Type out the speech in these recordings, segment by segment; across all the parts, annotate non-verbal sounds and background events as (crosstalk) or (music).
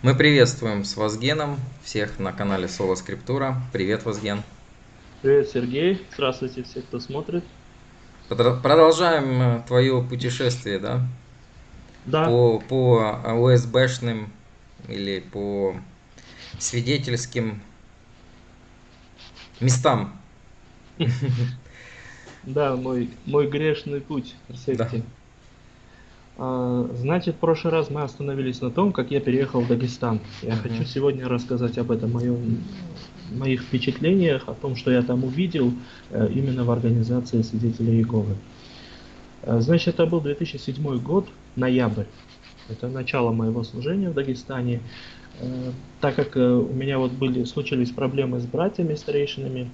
Мы приветствуем с Вазгеном всех на канале Соло Скриптура. Привет, Вазген. Привет, Сергей. Здравствуйте все, кто смотрит. Продолжаем э, твое путешествие, да? Да. По, по ОСБшным или по свидетельским местам. (laughs) Да, мой, мой грешный путь в секте. А, значит, в прошлый раз мы остановились на том, как я переехал в Дагестан. Я uh-huh. хочу сегодня рассказать об этом моем, моих впечатлениях, о том, что я там увидел э, именно в организации свидетелей Иеговы. Э, значит, это был 2007 год, ноябрь. Это начало моего служения в Дагестане. Э, так как у меня вот были, случились проблемы с братьями старейшинами,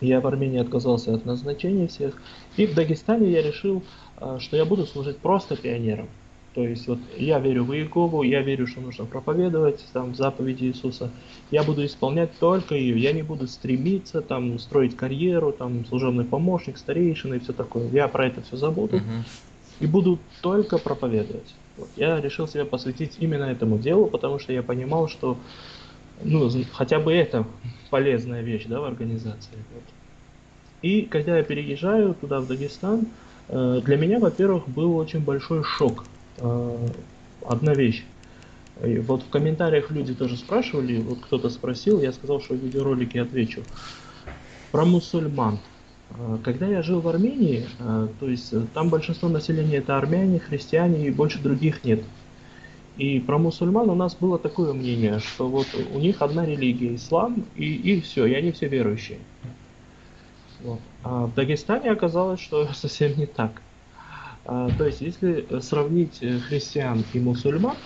я в Армении отказался от назначения всех. И в Дагестане я решил а, что я буду служить просто пионером. То есть вот я верю в Иегову, я верю, что нужно проповедовать там заповеди Иисуса. Я буду исполнять только ее. Я не буду стремиться там строить карьеру, там служебный помощник, старейшина и все такое. Я про это все забуду uh-huh. и буду только проповедовать. Вот. Я решил себя посвятить именно этому делу, потому что я понимал, что ну, хотя бы это полезная вещь да, в организации. Вот. И когда я переезжаю туда, в Дагестан, Э, для меня, во-первых, был очень большой шок. Э, одна вещь. И вот в комментариях люди тоже спрашивали, вот кто-то спросил, я сказал, что в видеоролике отвечу. Про мусульман. Э, когда я жил в Армении, то есть там большинство населения это армяне, христиане и больше других нет. И про мусульман у нас было такое мнение, что вот у них одна религия, ислам, и, и все, и они все верующие. Вот. А в Дагестане оказалось, что (laughs) совсем не так. А, то есть, если сравнить э, христиан и мусульман,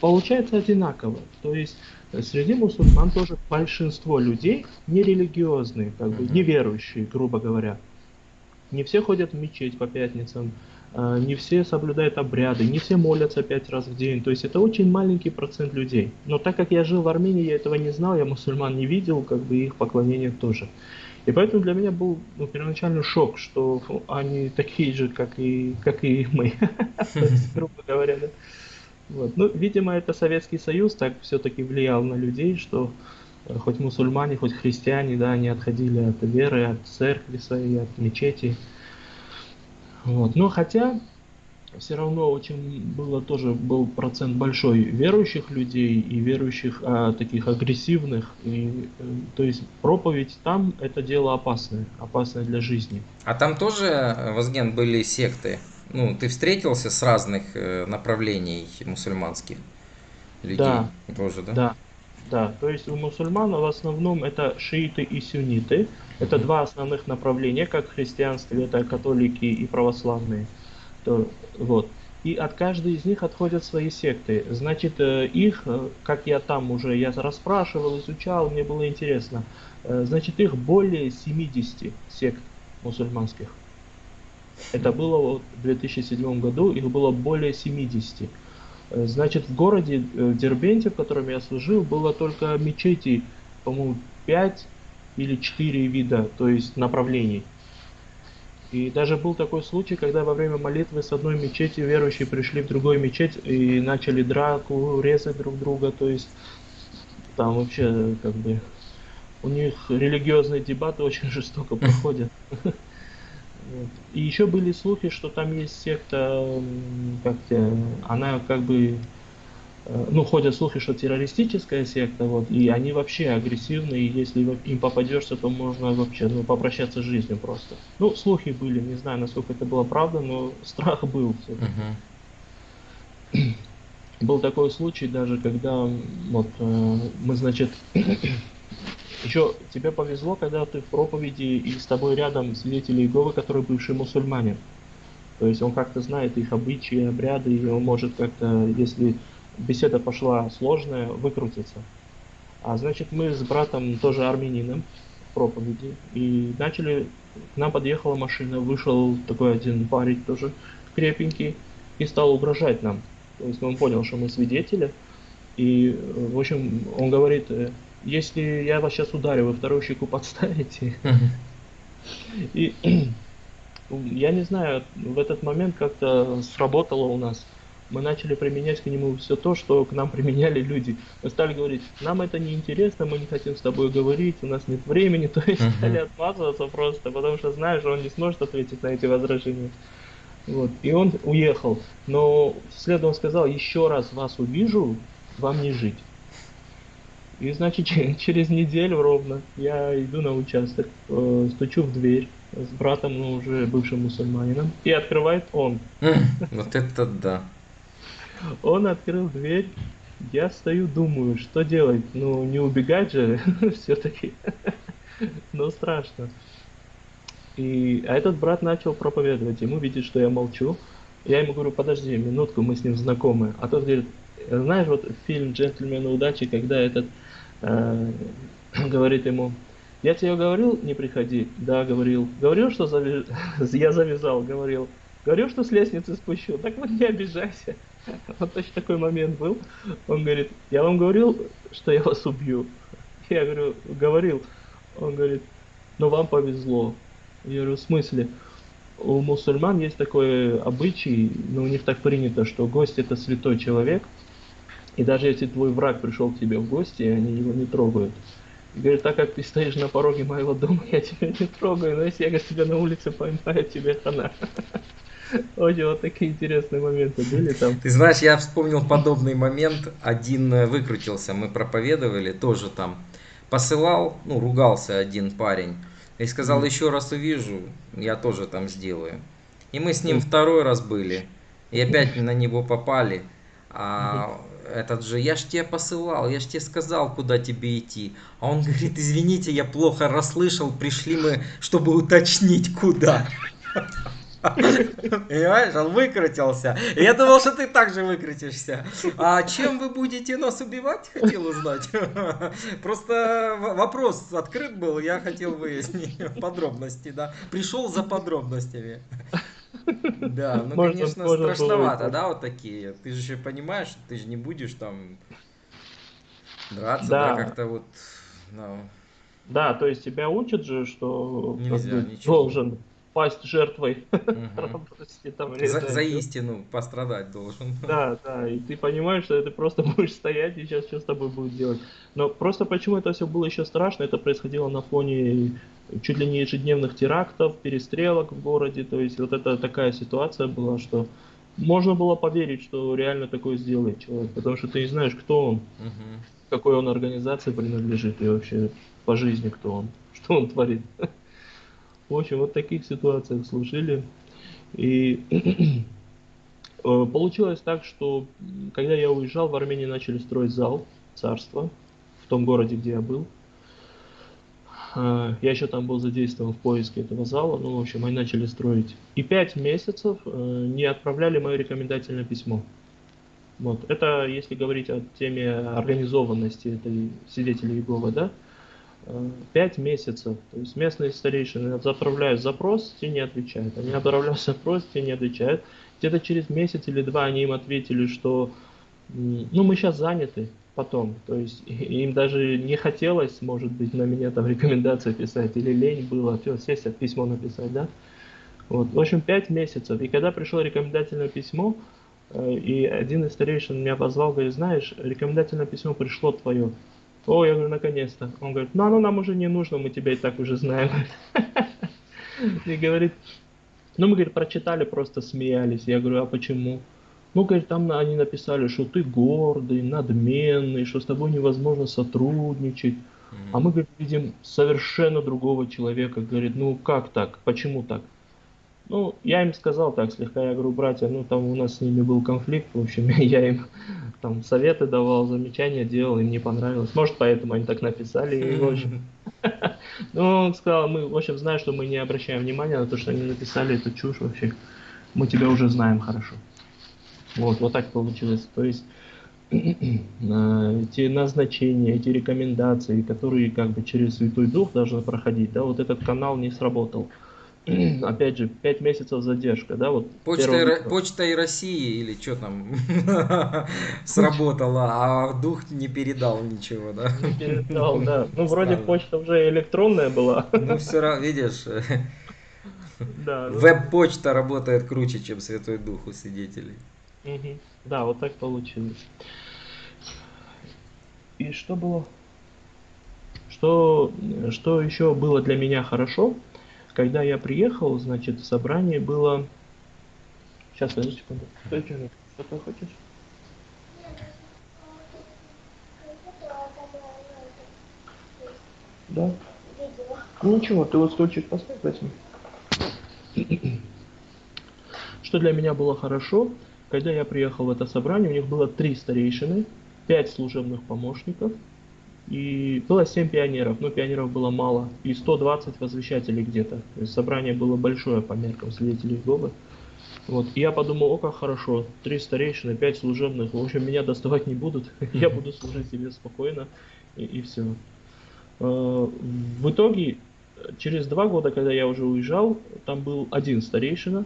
получается одинаково. То есть, э, среди мусульман тоже большинство людей нерелигиозные, как бы неверующие, грубо говоря. Не все ходят в мечеть по пятницам, а, не все соблюдают обряды, не все молятся пять раз в день. То есть это очень маленький процент людей. Но так как я жил в Армении, я этого не знал, я мусульман не видел, как бы их поклонение тоже. И поэтому для меня был ну, первоначальный шок, что они такие же, как и, как и мы, (laughs) грубо говоря. Да? Вот. Ну, видимо, это Советский Союз так все-таки влиял на людей, что э, хоть мусульмане, хоть христиане, да, они отходили от веры, от церкви своей, от мечети. Вот. Но хотя все равно очень было тоже был процент большой верующих людей и верующих а, таких агрессивных. И э, то есть проповедь там это дело опасное опасное для жизни. А там тоже возген были секты? Ну ты встретился с разных э, направлений мусульманских людей? Да. Тоже да? Да. Да. То есть у мусульман в основном это шииты и сунниты это два основных направления как в христианстве это католики и православные. То, вот. И от каждой из них отходят свои секты. Значит, э, их, э, как я там уже, я расспрашивал, изучал, мне было интересно. Э, значит, их более 70 сект мусульманских. Это было в 2007 году, их было более 70. Значит, в городе Дербенте, в котором я служил, было только мечети, по-моему, 5 или 4 вида, то есть направлений. И даже был такой случай, когда во время молитвы с одной мечети верующие пришли в другую мечеть и начали драку, резать друг друга. То есть там вообще как бы у них религиозные дебаты очень (laughs) жестоко проходят. И еще были слухи, что там есть секта, как она как бы ну, ходят слухи, что террористическая секта, вот, и они вообще агрессивны, и если им попадешься, то можно вообще, ну, попрощаться с жизнью просто. Ну, слухи были, не знаю, насколько это было правда, но (laughs) страх был uh-huh. (clears throat) Был такой случай даже, когда, вот, э, мы, значит, (clears throat) еще тебе повезло, когда ты в проповеди, и с тобой рядом свидетели Иеговы, который бывший мусульманин. То есть он как-то знает их обычаи, обряды, и он может как-то, если беседа пошла сложная, выкрутиться. А значит, мы с братом, тоже армянином, проповеди, и начали, к нам подъехала машина, вышел такой один парень тоже крепенький, и стал угрожать нам. То есть он понял, что мы свидетели, и, в общем, он говорит, «Э, если я вас сейчас ударю, вы вторую щеку подставите. И (clears throat) я не знаю, в этот момент как-то сработало у нас мы начали применять к нему все то, что к нам (laughs) применяли люди. Мы стали говорить, нам это не интересно, мы не хотим с тобой говорить, у нас нет времени, (laughs) то есть uh-huh. стали отмазываться просто, потому что знаешь, он не сможет ответить на эти возражения. Вот. И он уехал. Но вслед он сказал, еще раз вас увижу, вам не жить. И значит, (laughs) через неделю ровно я иду на участок, э, стучу в дверь с братом, ну, уже бывшим мусульманином, и открывает он. Вот это да. Он открыл дверь, я стою, думаю, что делать? Ну, не убегать же (laughs) все-таки. Но страшно. И, а этот брат начал проповедовать, ему видит, что я молчу. Я ему говорю, подожди минутку, мы с ним знакомы. А тот говорит, знаешь, вот фильм «Джентльмены удачи», когда этот э, (clears throat) говорит ему, я тебе говорил, не приходи? Да, говорил. Говорил, что завяз... (laughs) я завязал, говорил. Говорил, что с лестницы спущу. Так вот не обижайся. (laughs) Вот точно такой момент был. Он говорит, я вам говорил, что я вас убью. Я говорю, говорил. Он говорит, но вам повезло. Я говорю, в смысле? У мусульман есть такой обычай, но у них так принято, что гость это святой человек. И даже если твой враг пришел к тебе в гости, они его не трогают. И говорит, так как ты стоишь на пороге моего дома, я тебя не трогаю, но если я тебя на улице поймаю, тебе хана. (laughs) Очень вот такие интересные моменты были там. Ты знаешь, я вспомнил подобный момент. Один э, выкрутился, мы проповедовали, тоже там посылал, ну, ругался один парень. И сказал, еще раз увижу, я тоже там сделаю. И мы с ним второй раз были. И опять на него попали. А этот же, я ж тебе посылал, я ж тебе сказал, куда тебе идти. А он говорит, извините, я плохо расслышал, пришли мы, чтобы уточнить, куда. Понимаешь, он выкрутился. Я думал, что ты также выкрутишься. А чем вы будете нас убивать, хотел узнать. Просто вопрос открыт был, я хотел выяснить подробности, да. Пришел за подробностями. Да, ну, можно, конечно, можно страшновато, да, вот такие. Ты же еще понимаешь, ты же не будешь там драться, да, да как-то вот... Ну. Да, то есть тебя учат же, что Нельзя, должен пасть жертвой (laughs) за, за истину пострадать должен. (laughs) Да, да, и ты понимаешь, что ты просто (laughs) будешь стоять и сейчас что с тобой будет делать. Но просто почему это все было еще страшно, это происходило на фоне чуть ли не ежедневных терактов, перестрелок в городе, то есть вот это такая ситуация была, что можно было поверить, что реально такое сделает человек, потому что ты не знаешь, кто он, угу. какой он организации принадлежит и вообще по жизни кто он, что он творит. В общем, вот в таких ситуациях служили. И (clears throat) э, получилось так, что когда я уезжал, в Армении начали строить зал царства в том городе, где я был. Э, я еще там был задействован в поиске этого зала, ну, в общем, они начали строить. И пять месяцев э, не отправляли мое рекомендательное письмо. Вот. Это если говорить о теме организованности этой свидетелей Иеговы, да, Пять месяцев. То есть местные старейшины отправляют запрос, те не отвечают. Они отправляют (laughs) запрос, те не отвечают. Где-то через месяц или два они им ответили, что ну мы сейчас заняты потом. То есть (laughs) им даже не хотелось, может быть, на меня там (laughs) рекомендации писать, или лень было, все, сесть, письмо написать, да. Вот. В общем, пять месяцев. И когда пришло рекомендательное письмо, э, и один из старейшин меня позвал, говорит, знаешь, рекомендательное письмо пришло твое. О, я говорю, наконец-то. Он говорит, ну оно нам уже не нужно, мы тебя и так уже знаем. (laughs) И говорит, ну мы, говорит, прочитали, просто смеялись. Я говорю, а почему? Ну, говорит, там они написали, что ты гордый, надменный, что с тобой невозможно сотрудничать. А мы, говорит, видим совершенно другого человека. Говорит, ну как так? Почему так? Ну, я им сказал так слегка, я говорю, братья, ну там у нас с ними был конфликт, в общем, (laughs) я им там советы давал, замечания делал, им не понравилось. Может, поэтому они так написали, и, в общем. (laughs) Ну, он сказал, мы, в общем, знаем, что мы не обращаем внимания на то, что они написали эту чушь вообще. Мы тебя уже знаем хорошо. Вот, вот так получилось. То есть, (clears throat) эти назначения, эти рекомендации, которые как бы через Святой Дух должны проходить, да, вот этот канал не сработал. (clears throat) опять же, 5 месяцев задержка, да, вот. Почта, и, почта и России или что там (laughs) сработало, а дух не передал ничего, да? Не передал, да. Ну, вроде почта уже электронная была. Ну, все равно, видишь, да, веб-почта работает круче, чем Святой Дух у свидетелей. Да, вот так получилось. И что было? Что, что еще было для меня хорошо, когда я приехал, значит, в собрании было... Сейчас, подожди секунду. Что ты хочешь? Да. Ну ничего, ты вот стульчик поставь, возьми. Что для меня было хорошо, когда я приехал в это собрание, у них было три старейшины, пять служебных помощников и было семь пионеров, но пионеров было мало, и 120 возвещателей где-то. То есть собрание было большое по меркам свидетелей Иеговы. Вот. И я подумал, о, как хорошо, три старейшины, пять служебных, в общем, меня доставать не будут, (laughs) я буду служить себе спокойно, и, и все. Э, в итоге, через два года, когда я уже уезжал, там был один старейшина,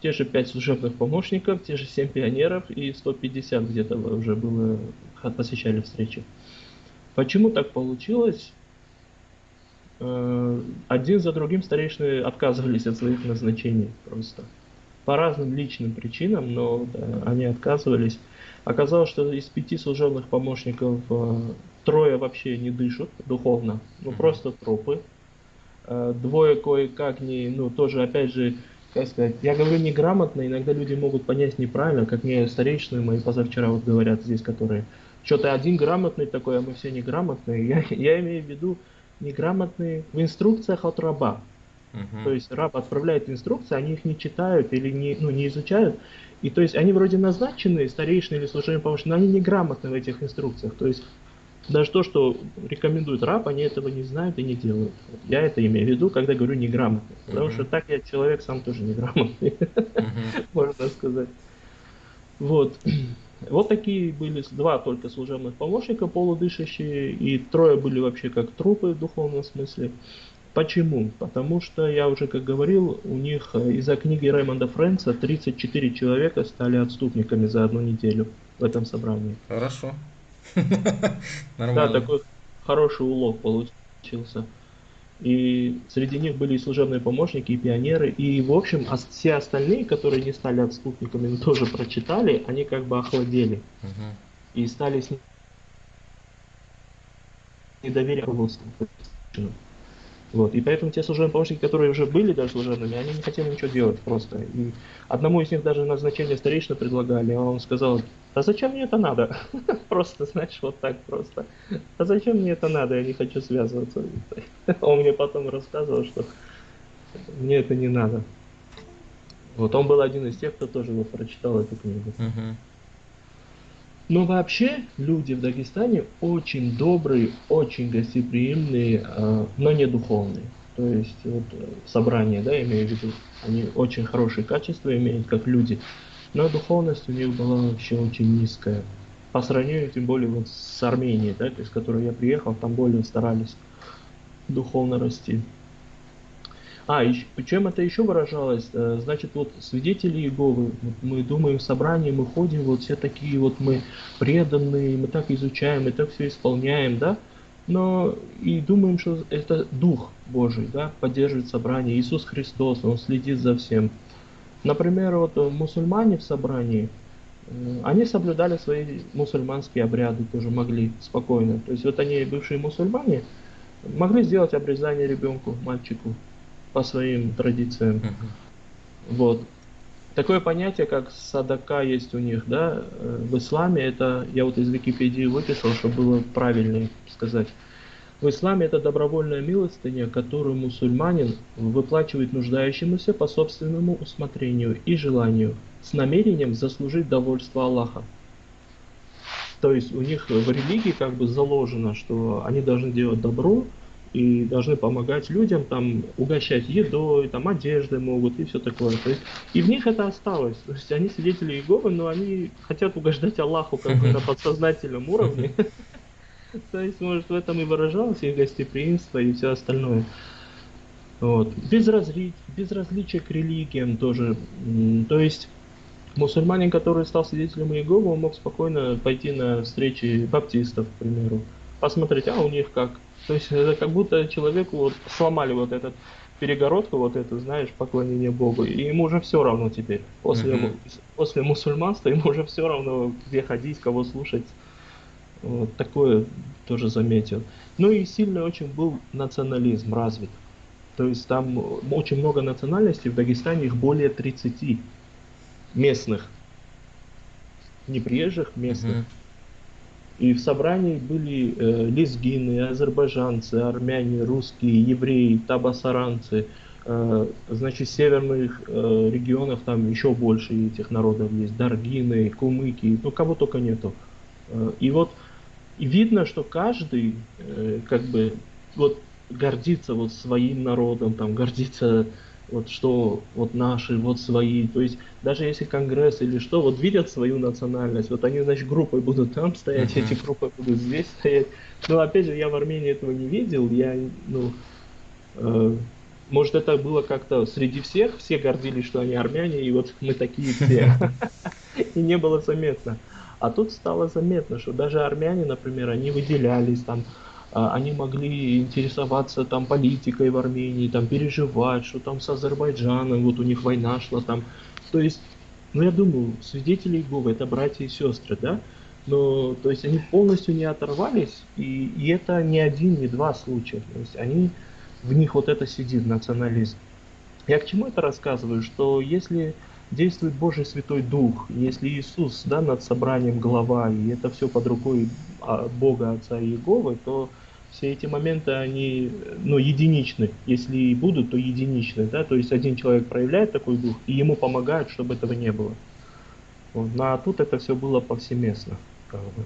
те же пять служебных помощников, те же семь пионеров и 150 где-то уже было, посещали встречи. Почему так получилось? Э, один за другим старейшины отказывались от своих назначений просто. По разным личным причинам, но да, они отказывались. Оказалось, что из пяти служебных помощников э, трое вообще не дышат духовно, ну просто трупы. Э, двое кое-как не, ну тоже опять же, как сказать, я говорю неграмотно, иногда люди могут понять неправильно, как мне старейшины мои позавчера вот говорят здесь, которые что-то один грамотный такой, а мы все неграмотные. Я, я имею в виду неграмотные в инструкциях от раба. Uh-huh. То есть раб отправляет инструкции, они их не читают или не, ну, не изучают. И то есть они вроде назначены, старейшины или служебные помощники, но они неграмотны в этих инструкциях. То есть даже то, что рекомендует раб, они этого не знают и не делают. Я это имею в виду, когда говорю неграмотный. Потому uh-huh. что так я человек сам тоже неграмотный, uh-huh. (laughs) можно сказать. Вот. Вот такие были два только служебных помощника полудышащие, и трое были вообще как трупы в духовном смысле. Почему? Потому что, я уже как говорил, у них э, из-за книги Раймонда Фрэнса 34 человека стали отступниками за одну неделю в этом собрании. Хорошо. (laughs) Да, такой хороший улог получился. И среди них были и служебные помощники, и пионеры. И, в общем, все остальные, которые не стали отступниками, но тоже прочитали, они как бы охладели. Uh-huh. И стали с недоверием. Вот. И поэтому те служебные помощники, которые уже были даже служебными, они не хотели ничего делать просто. И одному из них даже назначение старейшины предлагали, а он сказал, а зачем мне это надо? (laughs) Просто, знаешь, вот так просто. А зачем мне это надо? Я не хочу связываться. (laughs) Он мне потом рассказывал, что мне это не надо. Вот он был один из тех, кто тоже прочитал эту книгу. Но вообще люди в Дагестане очень добрые, очень гостеприимные, а, но не духовные. То есть вот собрание, да, имею в виду, они очень хорошие качества имеют, как люди, но духовность у них была вообще очень низкая. По сравнению, тем более, вот с Арменией, да, из которой я приехал, там более старались духовно расти. А, и чем это еще выражалось? Э, значит, вот свидетели Иеговы, мы думаем в собрании, мы ходим, вот все такие вот мы преданные, мы так изучаем, мы так все исполняем, да? Но и думаем, что это Дух Божий, да, поддерживает собрание. Иисус Христос, Он следит за всем. Например, вот мусульмане в собрании, э, они соблюдали свои мусульманские обряды, тоже могли спокойно. То есть вот они, бывшие мусульмане, могли сделать обрезание ребенку, мальчику, по своим традициям. Вот. Такое понятие, как садака есть у них, да, э, в исламе, это, я вот из Википедии выписал, чтобы было правильнее сказать. В исламе это добровольная милостыня, которую мусульманин выплачивает нуждающемуся по собственному усмотрению и желанию, с намерением заслужить довольство Аллаха. То есть у них в религии как бы заложено, что они должны делать добро, и должны помогать людям, там, угощать едой, там, одеждой могут и все такое. То есть, и в них это осталось. То есть они свидетели Иеговы, но они хотят угождать Аллаху как бы на подсознательном уровне. (laughs) То есть, может, в этом и выражалось их гостеприимство и все остальное. Вот. Безразли... Безразличие к религиям тоже. То есть, мусульманин, который стал свидетелем Иеговы, он мог спокойно пойти на встречи баптистов, к примеру. Посмотреть, а у них как, то есть это как будто человеку вот сломали вот этот перегородку вот эту, знаешь, поклонение Богу, и ему уже все равно теперь. После, Мгм. после мусульманства ему уже все равно, где ходить, кого слушать. Вот такое тоже заметил. Ну и сильный очень был национализм развит. То есть там очень много национальностей, в Дагестане их более 30 местных. Не приезжих, местных. Мгм. И в собрании были э, лезгины, азербайджанцы, армяне, русские, евреи, табасаранцы. Э, значит, северных э, регионах там еще больше этих народов есть. Даргины, кумыки, ну кого только нету. Э, и вот и видно, что каждый э, как бы вот гордится вот своим народом, там гордится вот что вот наши, вот свои. То есть даже если конгресс или что, вот видят свою национальность, вот они, значит, группой будут там стоять, Мгм. эти группы будут здесь стоять. Но опять же, я в Армении этого не видел, я, ну, э, может это было как-то среди всех, все гордились, что они армяне, и вот мы такие все. И не было заметно. А тут стало заметно, что даже армяне, например, они выделялись там, они могли интересоваться там политикой в Армении, там переживать, что там с Азербайджаном, вот у них война шла там. То есть, ну я думаю, свидетели Иеговы это братья и сестры, да? Но, то есть они полностью не оторвались, и, и это не один, не два случая. То есть они, в них вот это сидит, национализм. Я к чему это рассказываю? Что если действует Божий Святой Дух, если Иисус да, над собранием глава, и это все под рукой а, Бога Отца Иеговы, то все эти моменты, они ну, единичны. Если и будут, то единичны. Да? То есть один человек проявляет такой дух, и ему помогают, чтобы этого не было. Вот. Ну, а тут это все было повсеместно. Как бы.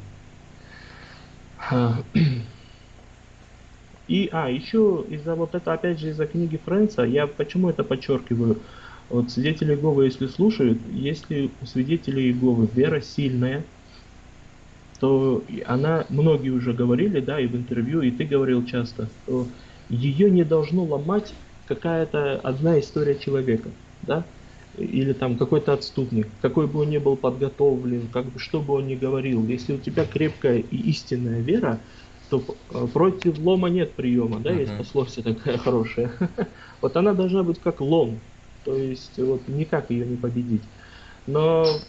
И, а, еще из-за вот это, опять же, из-за книги Фрэнса, я почему это подчеркиваю? Вот свидетели Иеговы, если слушают, если у свидетелей Иеговы вера сильная, то она, многие уже говорили, да, и в интервью, и ты говорил часто, что ее не должно ломать какая-то одна история человека, да, или там какой-то отступник, какой бы он ни был подготовлен, как бы, что бы он ни говорил, если у тебя крепкая и истинная вера, то э, против лома нет приема, да, есть Мгм. пословица такая хорошая. (laughs) Вот она должна быть как лом, то есть вот никак ее не победить. Но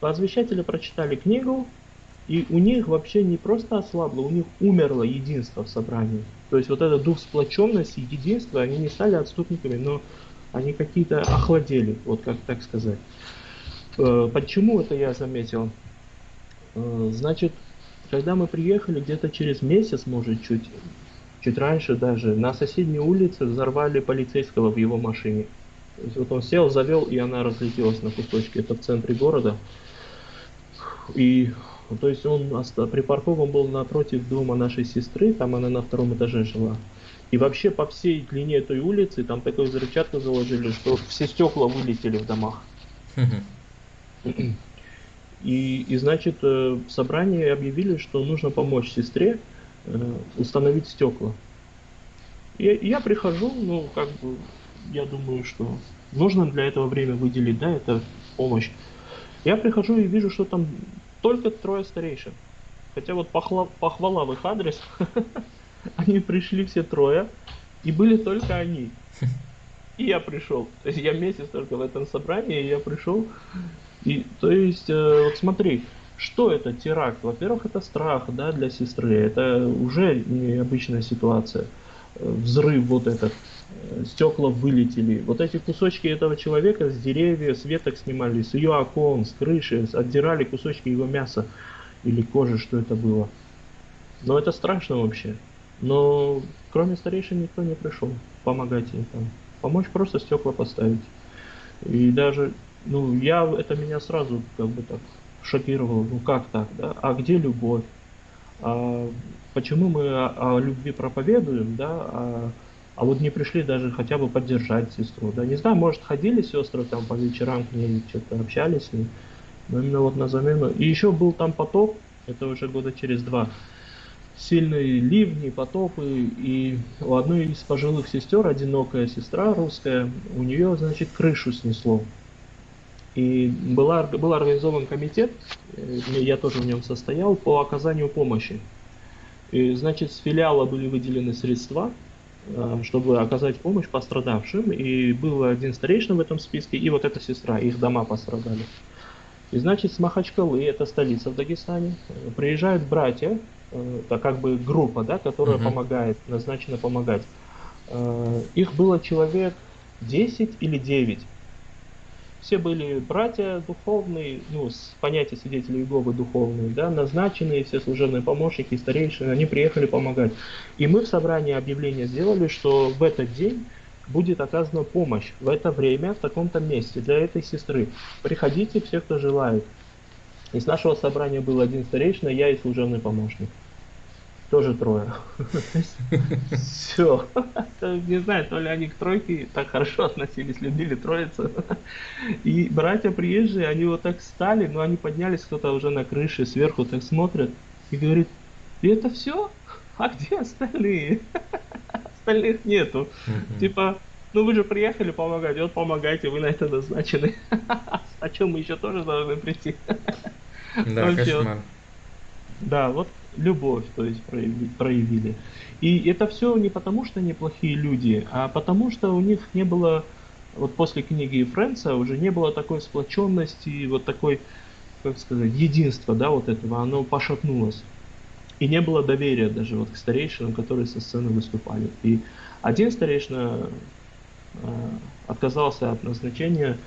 возвещатели прочитали книгу, и у них вообще не просто ослабло, у них умерло единство в собрании. То есть вот этот дух сплоченности, единства, они не стали отступниками, но они какие-то охладели, вот как так сказать. Э, Почему это я заметил? Э, Значит, когда мы приехали, где-то через месяц, может, чуть, чуть раньше даже, на соседней улице взорвали полицейского в его машине. То есть вот он сел, завел, и она разлетелась на кусочки. Это в центре города. И ну, то есть он припаркован был напротив дома нашей сестры, там она на втором этаже жила. И вообще по всей длине этой улицы там такую взрывчатку заложили, что все стекла вылетели в домах. И, и значит, э, в собрании объявили, что нужно помочь сестре э, установить стекла. И, и я прихожу, ну, как бы, я думаю, что нужно для этого время выделить, да, это помощь. Я прихожу и вижу, что там только трое старейшин. Хотя вот похла- похвала в их адрес, (laughs) они пришли все трое, и были только они. И я пришел. То есть я месяц только в этом собрании, и я пришел. И, то есть, э, вот смотри, что это теракт? Во-первых, это страх, да, для сестры. Это уже необычная ситуация. Э, Взрыв вот этот, стекла вылетели. Вот эти кусочки этого человека с деревьев, с веток снимали, с ее окон, с крыши, отдирали кусочки его мяса или кожи, что это было. Но это страшно вообще. Но кроме старейшин никто не пришел помогать ей там. Помочь просто стекла поставить. И даже, ну, я, это меня сразу как бы так шокировало. Ну как так, да? А где любовь? А почему мы о, о любви проповедуем, да? А, а вот не пришли даже хотя бы поддержать сестру, да? Не знаю, может ходили сестры там по вечерам к ней, что-то общались с ней. Но именно вот на замену. И еще был там потоп, это уже года через два сильные ливни, потопы, и у одной из пожилых сестер, одинокая сестра русская, у нее, значит, крышу снесло. И была, был организован комитет, э, я тоже в нем состоял, по оказанию помощи. И, значит, с филиала были выделены средства, чтобы оказать помощь пострадавшим. И был один старейшина в этом списке, и вот эта сестра, их дома пострадали. И значит, с Махачкалы, это столица в Дагестане, приезжают братья, это как бы группа, да, которая uh-huh. помогает, назначена помогать. Их было человек 10 или 9 все были братья духовные, ну, с понятия свидетелей Иеговы духовные, да, назначенные, все служебные помощники, старейшины, они приехали помогать. И мы в собрании объявление сделали, что в этот день будет оказана помощь в это время, в таком-то месте для этой сестры. Приходите все, кто желает. Из нашего собрания был один старейшина, я и служебный помощник тоже трое. Все. Не знаю, то ли они к тройке так хорошо относились, любили троицу. И братья приезжие, они вот так стали, но они поднялись, кто-то уже на крыше, сверху так смотрят и говорит, и это все? А где остальные? Остальных нету. Типа, ну вы же приехали помогать, вот помогайте, вы на это назначены. (laughs) А чем мы еще тоже должны прийти? Да, кошмар. Да, вот любовь, то есть проявили. И это все не потому, что они плохие люди, а потому что у них не было, вот после книги Фрэнса уже не было такой сплоченности, вот такой, как сказать, единства, да, вот этого, оно пошатнулось. И не было доверия даже вот к старейшинам, которые со сцены выступали. И один старейшина э, отказался от назначения,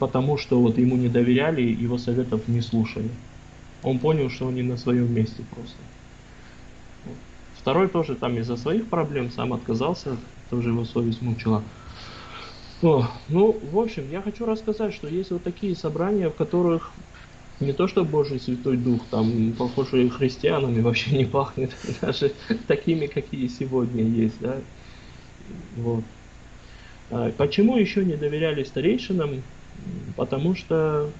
потому что вот ему не доверяли, его советов не слушали он понял, что он не на своем месте просто. Второй тоже там из-за своих проблем сам отказался, тоже его совесть мучила. О, ну, в общем, я хочу рассказать, что есть вот такие собрания, в которых не то что Божий Святой Дух, там, похоже, христианами вообще не пахнет, (laughs) даже такими, какие сегодня есть, да. Вот. А почему еще не доверяли старейшинам? Потому что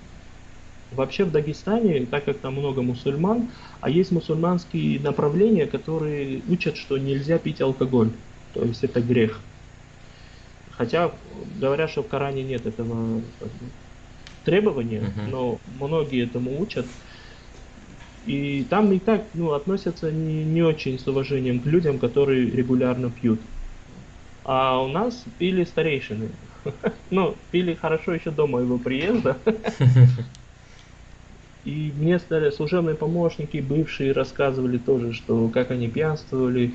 Вообще в Дагестане, так как там много мусульман, а есть мусульманские направления, которые учат, что нельзя пить алкоголь, то есть это грех. Хотя говорят, что в Коране нет этого требования, uh-huh. но многие этому учат. И там и так ну, относятся не, не очень с уважением к людям, которые регулярно пьют. А у нас пили старейшины. (laughs) Ну, пили хорошо еще до моего приезда. (laughs) И мне стали служебные помощники, бывшие, рассказывали тоже, что как они пьянствовали.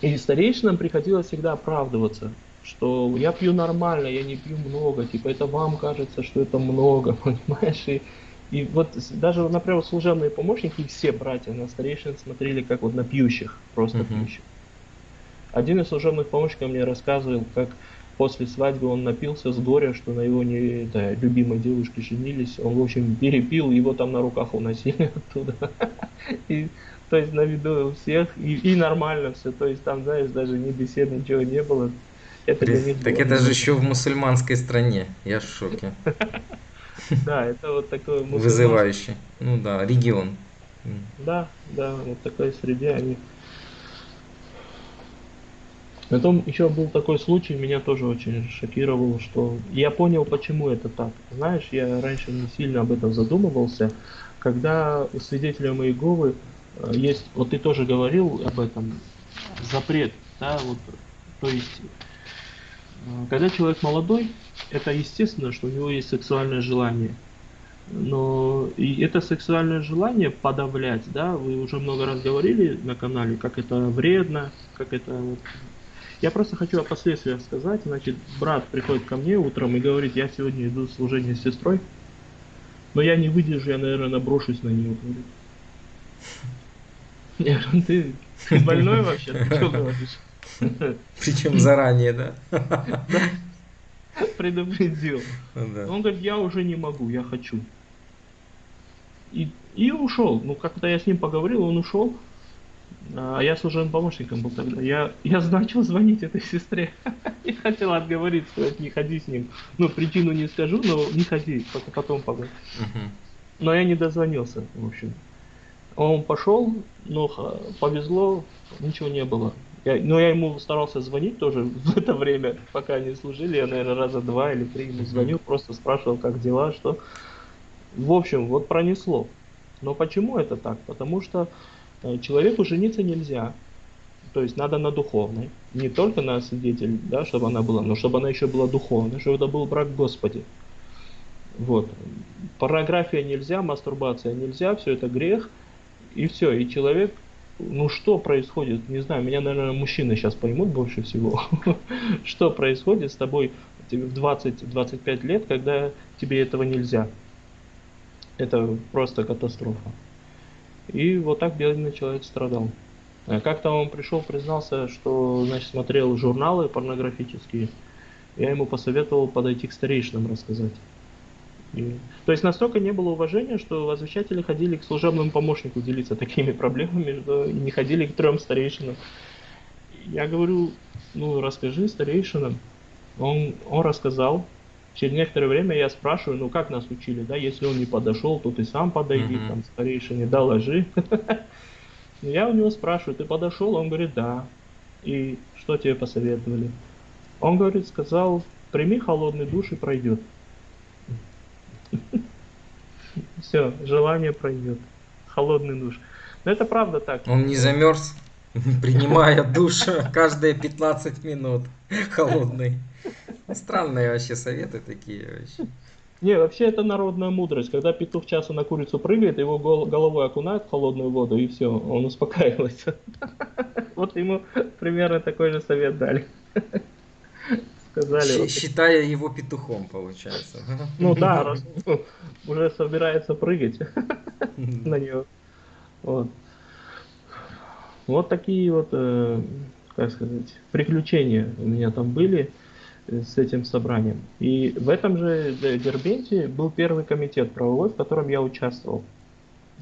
И старейшинам приходилось всегда оправдываться, что я пью нормально, я не пью много, типа это вам кажется, что это много, (laughs) понимаешь? И, и вот даже, например, служебные помощники, все братья на старейшин смотрели как вот на пьющих, просто uh-huh. пьющих. Один из служебных помощников мне рассказывал, как после свадьбы он напился с горя, что на его не, да, любимой девушке женились. Он, в общем, перепил, его там на руках уносили (laughs) оттуда. И, то есть на виду у всех, и, и нормально все. То есть там, знаешь, даже ни бесед, ничего не было. Это для них так было это же еще в мусульманской стране. Я в шоке. (laughs) Да, это вот такой Вызывающий. Ну да, регион. Да, да, вот такой среде они Потом еще был такой случай, меня тоже очень шокировал, что я понял, почему это так. Знаешь, я раньше не сильно об этом задумывался. Когда у свидетеля Иеговы э, есть, вот ты тоже говорил об этом, запрет, да, вот, то есть, э, когда человек молодой, это естественно, что у него есть сексуальное желание. Но и это сексуальное желание подавлять, да, вы уже много раз говорили на канале, как это вредно, как это я просто хочу о последствиях сказать. Значит, брат приходит ко мне утром и говорит, я сегодня иду в служение с сестрой, но я не выдержу, я, наверное, наброшусь на нее. (laughs) Я говорю, ты, ты больной вообще? Ты что говоришь? (laughs) Причем заранее, да? Предупредил. Он говорит, я уже не могу, я хочу. И, и ушел. Ну, как-то я с ним поговорил, он ушел. А я служебным помощником был тогда. Я, я начал звонить этой сестре. (laughs) и хотел отговорить, что не ходи с ним. Ну, причину не скажу, но не ходи, только потом поговорим. Но я не дозвонился, в общем. Он пошел, но повезло, ничего не было. Я, но я ему старался звонить тоже (laughs) в это время, пока они служили. Я, наверное, раза два или три ему звонил, просто спрашивал, как дела, что. В общем, вот пронесло. Но почему это так? Потому что человеку жениться нельзя. То есть надо на духовной. Не только на свидетель, да, чтобы она была, но чтобы она еще была духовной, чтобы это был брак Господи. Вот. Порнография нельзя, мастурбация нельзя, все это грех. И все. И человек, ну что происходит, не знаю, меня, наверное, мужчины сейчас поймут больше всего. (laughs) Что происходит с тобой в 20-25 лет, когда тебе этого нельзя. Это просто катастрофа. И вот так бедный человек страдал. А как-то он пришел, признался, что значит, смотрел журналы порнографические. Я ему посоветовал подойти к старейшинам рассказать. И, то есть настолько не было уважения, что возвещатели ходили к служебному помощнику делиться такими проблемами, что не ходили к трем старейшинам. Я говорю, ну расскажи старейшинам. Он, он рассказал. Через некоторое время я спрашиваю, ну как нас учили, да, если он не подошел, то ты сам подойди, mm-hmm. там старейшине доложи. (laughs) Я у него спрашиваю, ты подошел? Он говорит, да. И что тебе посоветовали? Он говорит, сказал, прими холодный душ и пройдет. (laughs) Все, желание пройдет. Холодный душ. Но это правда так. Он не замерз, (laughs) принимая душ каждые 15 минут. Холодный. Странные вообще советы такие вообще. Не, вообще это народная мудрость. Когда петух часу на курицу прыгает, его гол- головой окунают в холодную воду, и все, он успокаивается. (laughs) Вот ему примерно такой же совет дали. Сказали. Считая его петухом, получается. Ну да, (laughs) раз, ну, уже собирается прыгать (laughs) на него. Вот. Вот такие вот, э, как сказать, приключения у меня там были с этим собранием. И в этом же Дербенте был первый комитет правовой, в котором я участвовал.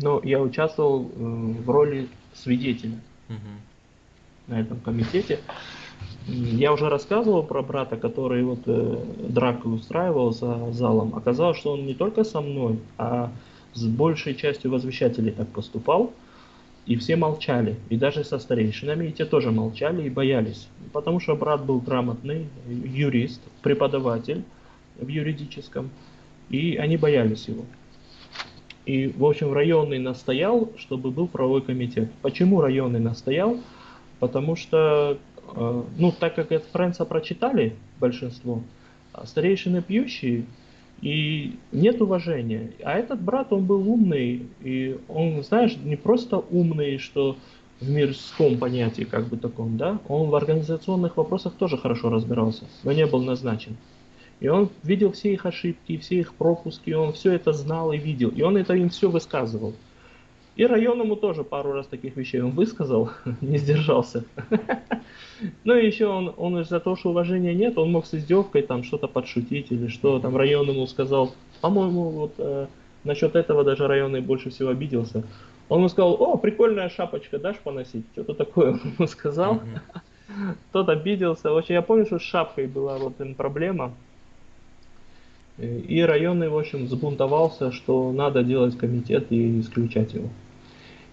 Но я участвовал в роли свидетеля угу. на этом комитете. Я уже рассказывал про брата, который вот э, драку устраивал за залом. Оказалось, что он не только со мной, а с большей частью возвещателей так поступал. И все молчали, и даже со старейшинами, и те тоже молчали и боялись. Потому что брат был грамотный, юрист, преподаватель в юридическом, и они боялись его. И, в общем, районный настоял, чтобы был правовой комитет. Почему районный настоял? Потому что, э, ну, так как это Френца прочитали большинство, старейшины пьющие, и нет уважения. А этот брат, он был умный, и он, знаешь, не просто умный, что в мирском понятии, как бы таком, да, он в организационных вопросах тоже хорошо разбирался, но не был назначен. И он видел все их ошибки, все их пропуски, он все это знал и видел, и он это им все высказывал. И районному тоже пару раз таких вещей он высказал, (laughs) не сдержался. (laughs) Ну и еще он, он из-за того, что уважения нет, он мог с издевкой там что-то подшутить или что там районному сказал. По-моему, вот э, насчет этого даже районный больше всего обиделся. Он ему сказал, о, прикольная шапочка, дашь поносить? Что-то такое (laughs) он ему сказал. Тот обиделся. Вообще, я помню, что с шапкой была вот проблема. И районный, в общем, взбунтовался, что надо делать комитет и исключать его.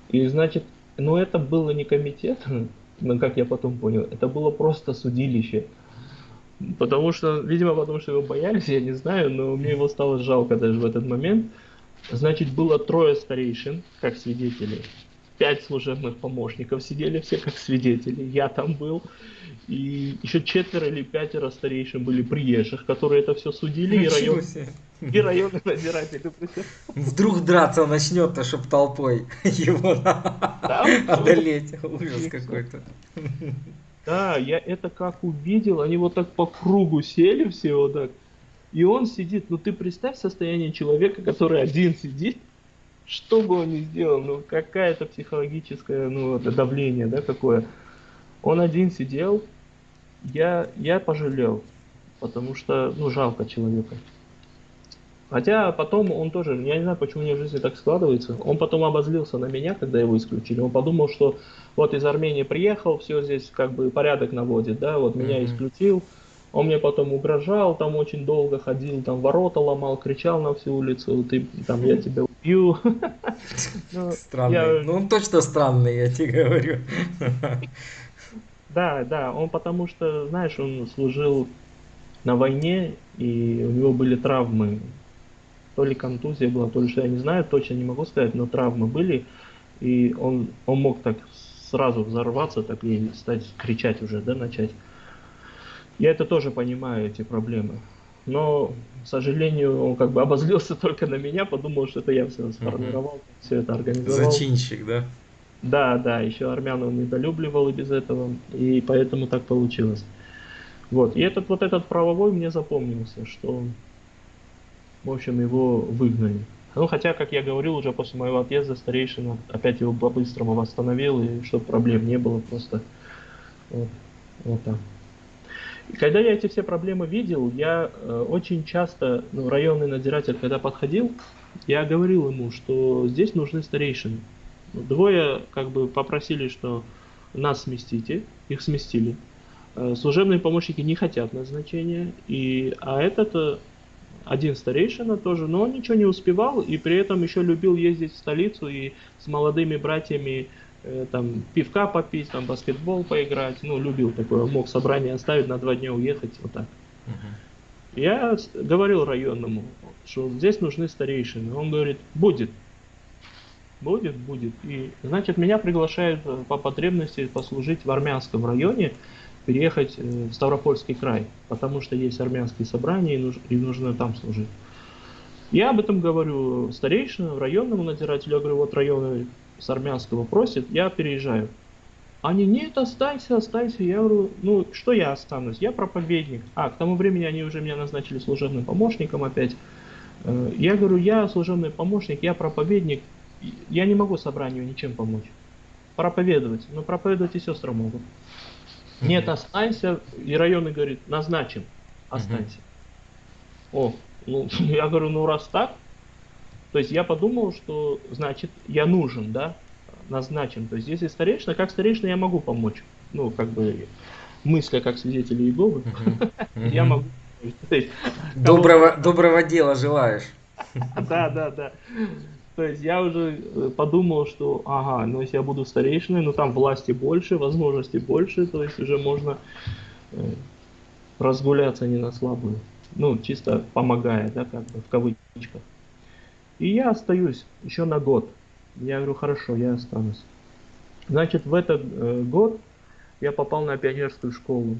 И значит, ну это было не комитет, ну, (laughs) как я потом понял, это было просто судилище. Потому что, видимо, потому что его боялись, я не знаю, но мне его стало жалко даже в этот момент. Значит, было трое старейшин, как свидетели. Пять служебных помощников сидели все как свидетели. Я там был. И еще четверо или пятеро старейшин были приезжих, которые это все судили. И район, и районный надзиратель. Вдруг драться начнет-то, чтоб толпой его да, одолеть. Ужас какой-то. Да, я это как увидел, они вот так по кругу сели все вот так. И он сидит, ну ты представь состояние человека, который один сидит, что бы он ни сделал, ну какая-то психологическое ну, давление, да, какое. Он один сидел, я, я пожалел, потому что, ну, жалко человека. Хотя потом он тоже, я не знаю, почему у него в жизни так складывается, он потом обозлился на меня, когда его исключили. Он подумал, что вот из Армении приехал, все здесь как бы порядок наводит, да, вот меня mm-hmm. исключил. Он мне потом угрожал, там очень долго ходил, там ворота ломал, кричал на всю улицу, ты там я тебя убью. (laughs) Ну, странный. Ну он точно странный, я тебе говорю. Да, да, он потому что, знаешь, он служил на войне, и у него были травмы. То ли контузия была, то ли что, я не знаю, точно не могу сказать, но травмы были. И он, он мог так сразу взорваться, так и стать кричать уже, да, начать. Я это тоже понимаю, эти проблемы. Но, к сожалению, он как бы обозлился (laughs) только на меня, подумал, что это я все сформировал, uh-huh. все это организовал. Зачинщик, да? Да, да, еще армян он недолюбливал и без этого, и поэтому так получилось. Вот, и этот вот этот правовой мне запомнился, что, в общем, его выгнали. Ну, хотя, как я говорил, уже после моего отъезда старейшина опять его по-быстрому восстановил, и чтобы проблем не было, просто вот, вот так. И когда я эти все проблемы видел, я э, очень часто, ну, районный надзиратель, когда подходил, я говорил ему, что здесь нужны старейшины. Двое как бы попросили, что нас сместите, их сместили. Э, служебные помощники не хотят назначения, и, а этот э, один старейшина тоже, но он ничего не успевал, и при этом еще любил ездить в столицу и с молодыми братьями э, там пивка попить, там баскетбол поиграть, ну любил такое, мог собрание оставить на два дня уехать, вот так. Uh-huh. Я говорил районному, что здесь нужны старейшины, он говорит, будет, будет, будет, и значит меня приглашают э, по потребности послужить в армянском районе, переехать э, в Ставропольский край, потому что есть армянские собрания и, нужно, и нужно там служить. Я об этом говорю старейшину, районному надзирателю, я говорю, вот районы с армянского просит, я переезжаю. Они, нет, останься, останься. Я говорю, ну, что я останусь? Я проповедник. А, к тому времени они уже меня назначили служебным помощником опять. Э, я говорю, я служебный помощник, я проповедник. Я не могу собранию ничем помочь. Проповедовать. Но проповедовать и сестры могут. Нет, останься. И районы говорит, назначим, останься. О, ну, (laughs) я говорю, ну раз так, то есть я подумал, что значит я нужен, да, назначен. То есть если старейшина, как старейшина я могу помочь. Ну, как бы мысля как свидетели Иеговы, я могу. Доброго, доброго дела желаешь. Да, да, да. То есть я уже э, подумал, что ага, ну если я буду старейшиной, ну там власти больше, возможностей больше, то есть уже можно э, разгуляться не на слабую. Ну, чисто помогая, да, как бы в кавычках. И я остаюсь еще на год. Я говорю, хорошо, я останусь. Значит, в этот э, год я попал на пионерскую школу.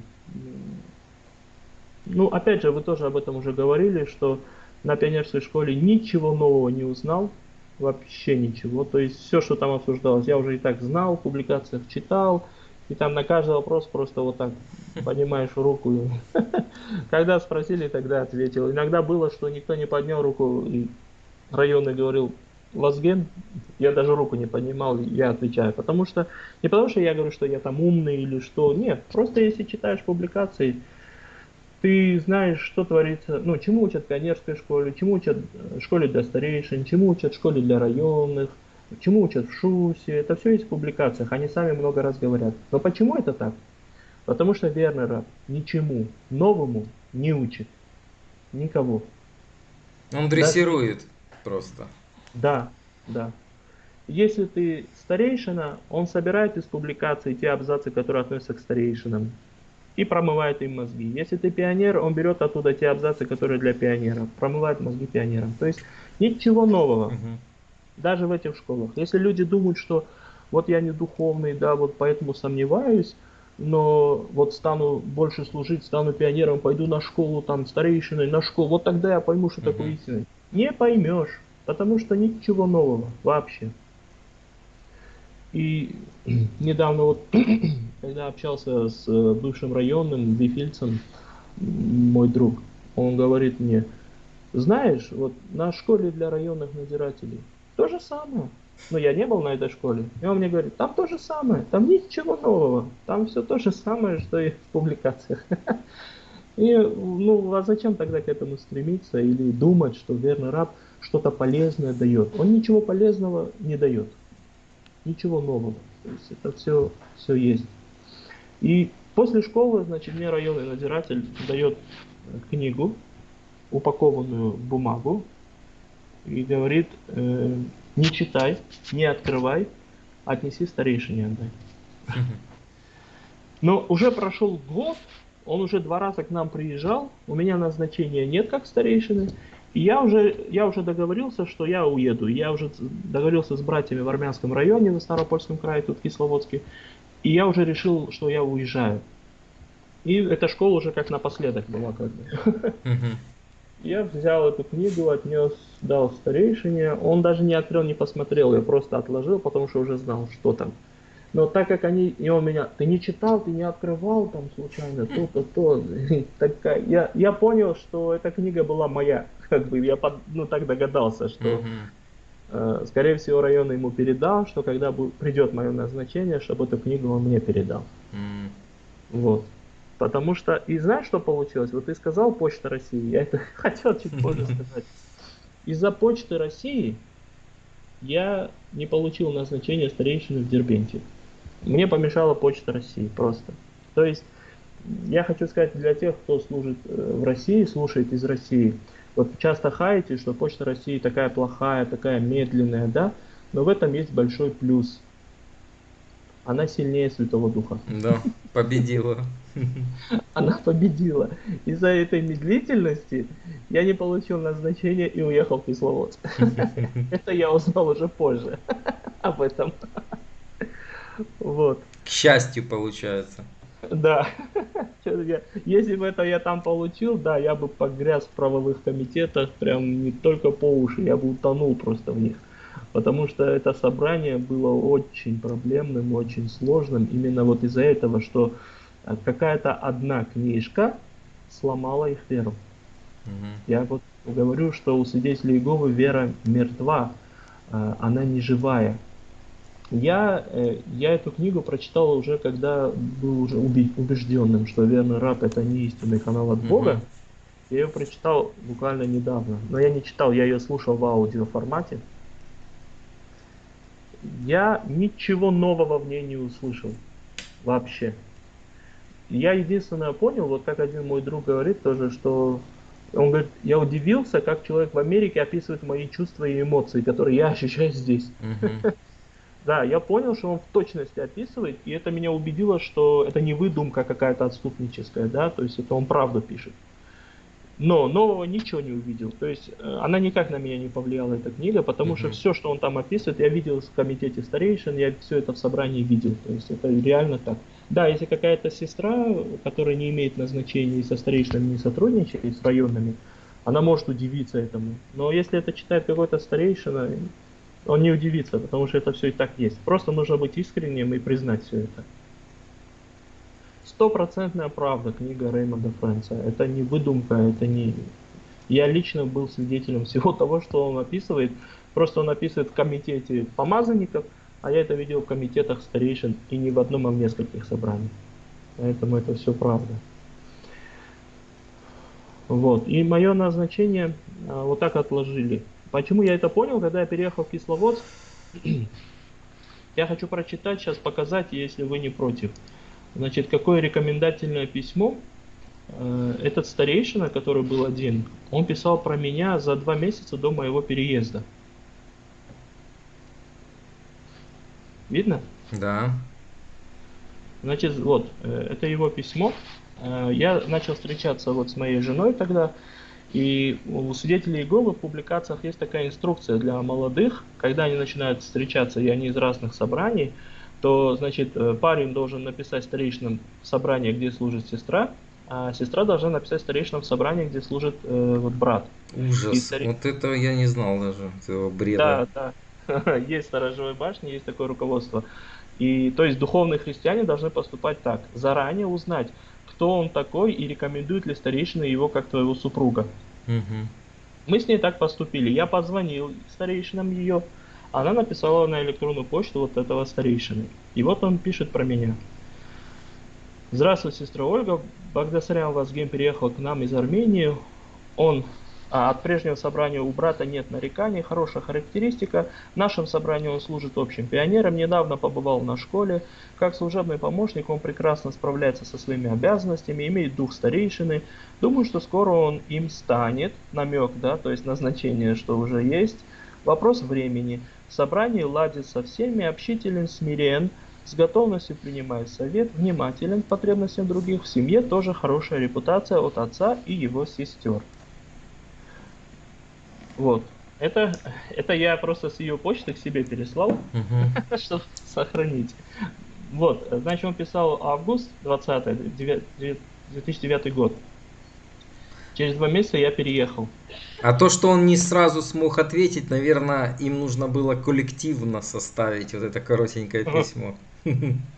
Ну, опять же, вы тоже об этом уже говорили, что на пионерской школе ничего нового не узнал вообще ничего. То есть все, что там обсуждалось, я уже и так знал, в публикациях читал, и там на каждый вопрос просто вот так поднимаешь руку. (laughs) Когда спросили, тогда ответил. Иногда было, что никто не поднял руку, и районный говорил, Вазген, я даже руку не поднимал, я отвечаю. Потому что, не потому что я говорю, что я там умный или что, нет, просто если читаешь публикации, ты знаешь, что творится, ну, чему учат в пионерской школе, чему учат в школе для старейшин, чему учат в школе для районных, чему учат в ШУСе. Это все есть в публикациях, они сами много раз говорят. Но почему это так? Потому что Вернера ничему новому не учит. Никого. Он дрессирует да? Просто. Да, да. Если ты старейшина, он собирает из публикаций те абзацы, которые относятся к старейшинам и промывает им мозги. Если ты пионер, он берет оттуда те абзацы, которые для пионеров, промывает мозги пионерам. То есть ничего нового, угу. даже в этих школах. Если люди думают, что вот я не духовный, да, вот поэтому сомневаюсь, но вот стану больше служить, стану пионером, пойду на школу, там, старейшиной, на школу, вот тогда я пойму, что угу. такое истина. Не поймешь, потому что ничего нового вообще. И (clears throat) недавно вот, (clears throat) когда общался с э, бывшим районным бифильцем, мой друг, он говорит мне, знаешь, вот на школе для районных надзирателей то же самое. Но я не был на этой школе. И он мне говорит, там то же самое, там ничего нового, там все то же самое, что и в публикациях. (laughs) И, ну, а зачем тогда к этому стремиться или думать, что верный раб что-то полезное дает? Он ничего полезного не дает ничего нового. То есть это все, все есть. И после школы, значит, мне районный надзиратель дает книгу, упакованную в бумагу, и говорит, э, не читай, не открывай, отнеси старейшине отдай. Но уже прошел год, он уже два раза к нам приезжал, у меня назначения нет как старейшины, И я уже, я уже договорился, что я уеду. Я уже договорился с братьями в Армянском районе, на Старопольском крае, тут Кисловодске. И я уже решил, что я уезжаю. И эта школа уже как напоследок была как бы. Я взял эту книгу, отнес, дал старейшине. Он даже не открыл, не посмотрел, я просто отложил, потому что уже знал, что там. Но так как они, и он меня, ты не читал, ты не открывал там случайно то-то, то, такая, я, я понял, что эта книга была моя, как бы я под, ну так догадался, что э, скорее всего район ему передал, что когда придет мое назначение, чтобы эту книгу он мне передал. Вот. Потому что, и знаешь, что получилось? Вот ты сказал Почта России, я это (laughs) хотел чуть позже (laughs) сказать. Из-за Почты России я не получил назначение старейшины в Дербенте. Мне помешала Почта России просто. То есть, я хочу сказать для тех, кто служит э, в России, слушает из России, вот часто хаете, что Почта России такая плохая, такая медленная, да, но в этом есть большой плюс. Она сильнее Святого Духа. Да, победила. Она победила. Из-за этой медлительности я не получил назначение и уехал в Кисловодск. (laughs) Это я узнал уже позже об этом. Вот. К счастью, получается. Да. (laughs) Если бы это я там получил, да, я бы погряз в правовых комитетах, прям не только по уши, я бы утонул просто в них. Потому что это собрание было очень проблемным, очень сложным, именно вот из-за этого, что какая-то одна книжка сломала их веру. Угу. Я вот говорю, что у свидетелей Иеговы вера мертва, а, она не живая. Я, э, я эту книгу прочитал уже, когда был уже убежденным, что верный раб это не истинный канал от Бога. Угу. Я ее прочитал буквально недавно. Но я не читал, я ее слушал в аудиоформате. Я ничего нового в ней не услышал. Вообще. Я единственное понял, вот как один мой друг говорит тоже, что он говорит, я удивился, как человек в Америке описывает мои чувства и эмоции, которые я ощущаю здесь. Да, я понял, что он в точности описывает, и это меня убедило, что это не выдумка какая-то отступническая, да, то есть это он правду пишет. Но нового ничего не увидел. То есть э, она никак на меня не повлияла, эта книга, потому uh-huh. что все, что он там описывает, я видел в комитете старейшин, я все это в собрании видел. То есть это реально так. Да, если какая-то сестра, которая не имеет назначения и со старейшинами не сотрудничает, и с районами, она может удивиться этому. Но если это читает какой-то старейшина, он не удивится, потому что это все и так есть. Просто нужно быть искренним и признать все это. Стопроцентная правда книга Реймонда Фрэнса. Это не выдумка, это не... Я лично был свидетелем (laughs) всего того, что он описывает. Просто он описывает в комитете помазанников, а я это видел в комитетах старейшин и не в одном, а в нескольких собраниях. Поэтому это все правда. Вот. И мое назначение а, вот так отложили. Почему я это понял, когда я переехал в Кисловодск? (clears throat) я хочу прочитать, сейчас показать, если вы не против. Значит, какое рекомендательное письмо э, этот старейшина, который был один, он писал про меня за два месяца до моего переезда. Видно? Да. Значит, вот, э, это его письмо. Э, я начал встречаться вот с моей женой тогда, и у свидетелей Иеговы в публикациях есть такая инструкция для молодых, когда они начинают встречаться, и они из разных собраний, то, значит, э, парень должен написать старейшинам собрание, где служит сестра, а сестра должна написать старейшинам в собрании, где служит э, вот брат. Ужас, старей... вот этого я не знал даже, этого бреда. Да, да, (laughs) есть сторожевой башни, есть такое руководство. И, то есть, духовные христиане должны поступать так, заранее узнать, кто он такой и рекомендует ли старейшина его как твоего супруга. Угу. Мы с ней так поступили. Я позвонил старейшинам ее, она написала на электронную почту вот этого старейшины. И вот он пишет про меня. Здравствуй, сестра Ольга. Багдасарян Вазгем переехал к нам из Армении. Он а от прежнего собрания у брата нет нареканий, хорошая характеристика. В нашем собрании он служит общим пионером, недавно побывал на школе. Как служебный помощник он прекрасно справляется со своими обязанностями, имеет дух старейшины. Думаю, что скоро он им станет. Намек, да, то есть назначение, что уже есть. Вопрос времени. В собрании ладит со всеми, общителен, смирен, с готовностью принимает совет, внимателен к потребностям других. В семье тоже хорошая репутация от отца и его сестер. Вот. Это, это я просто с ее почты к себе переслал, Мгм. (laughs) чтобы сохранить. Вот, значит, он писал август 20 девя- девя- 2009 год. Через два месяца я переехал. А то, что он не сразу смог ответить, наверное, им нужно было коллективно составить вот это коротенькое письмо. (laughs)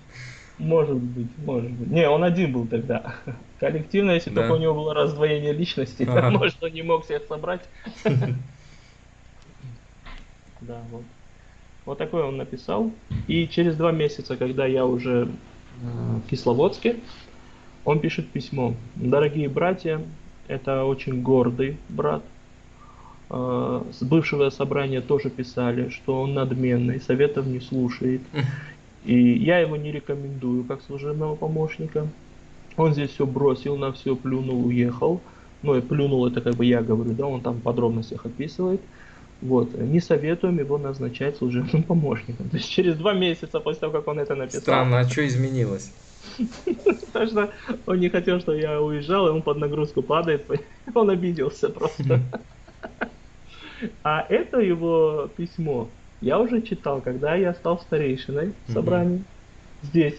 Может быть, может быть. Не, он один был тогда. (laughs) Коллективно, если Да. только у него было раздвоение личности, (laughs) Ага. может, он не мог всех собрать. (laughs) Да, вот. Вот такое он написал. И через два месяца, когда я уже э, в Кисловодске, он пишет письмо. Дорогие братья, это очень гордый брат. Э, С бывшего собрания тоже писали, что он надменный, советов не слушает. И я его не рекомендую как служебного помощника. Он здесь все бросил, на все плюнул, уехал. Ну, и плюнул, это как бы я говорю, да, он там в подробностях описывает. Вот, не советуем его назначать служебным (laughs) помощником. То есть через два месяца после того, как он это написал, Странно, а что изменилось? (laughs) потому что он не хотел, что я уезжал, и он под нагрузку падает, (laughs) он обиделся просто. А это его письмо я уже читал, когда я стал старейшиной в собрании здесь.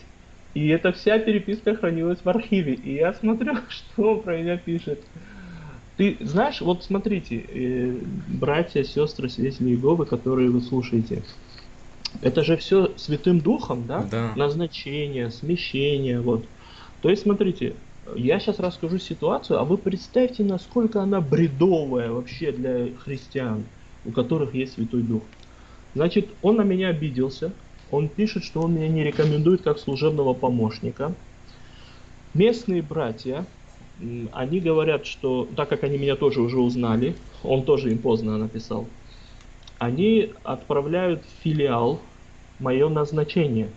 И эта вся переписка хранилась в архиве. И я смотрю, (laughs) что про меня пишет. Ты знаешь, вот смотрите, э, братья, сестры, свидетели Иеговы, которые вы слушаете, это же все Святым Духом, да? Да. Назначение, смещение, вот. То есть, смотрите, я сейчас расскажу ситуацию, а вы представьте, насколько она бредовая вообще для христиан, у которых есть Святой Дух. Значит, он на меня обиделся, он пишет, что он меня не рекомендует как служебного помощника. Местные братья, они говорят, что, так как они меня тоже уже узнали, он тоже им поздно написал, они отправляют в филиал мое назначение.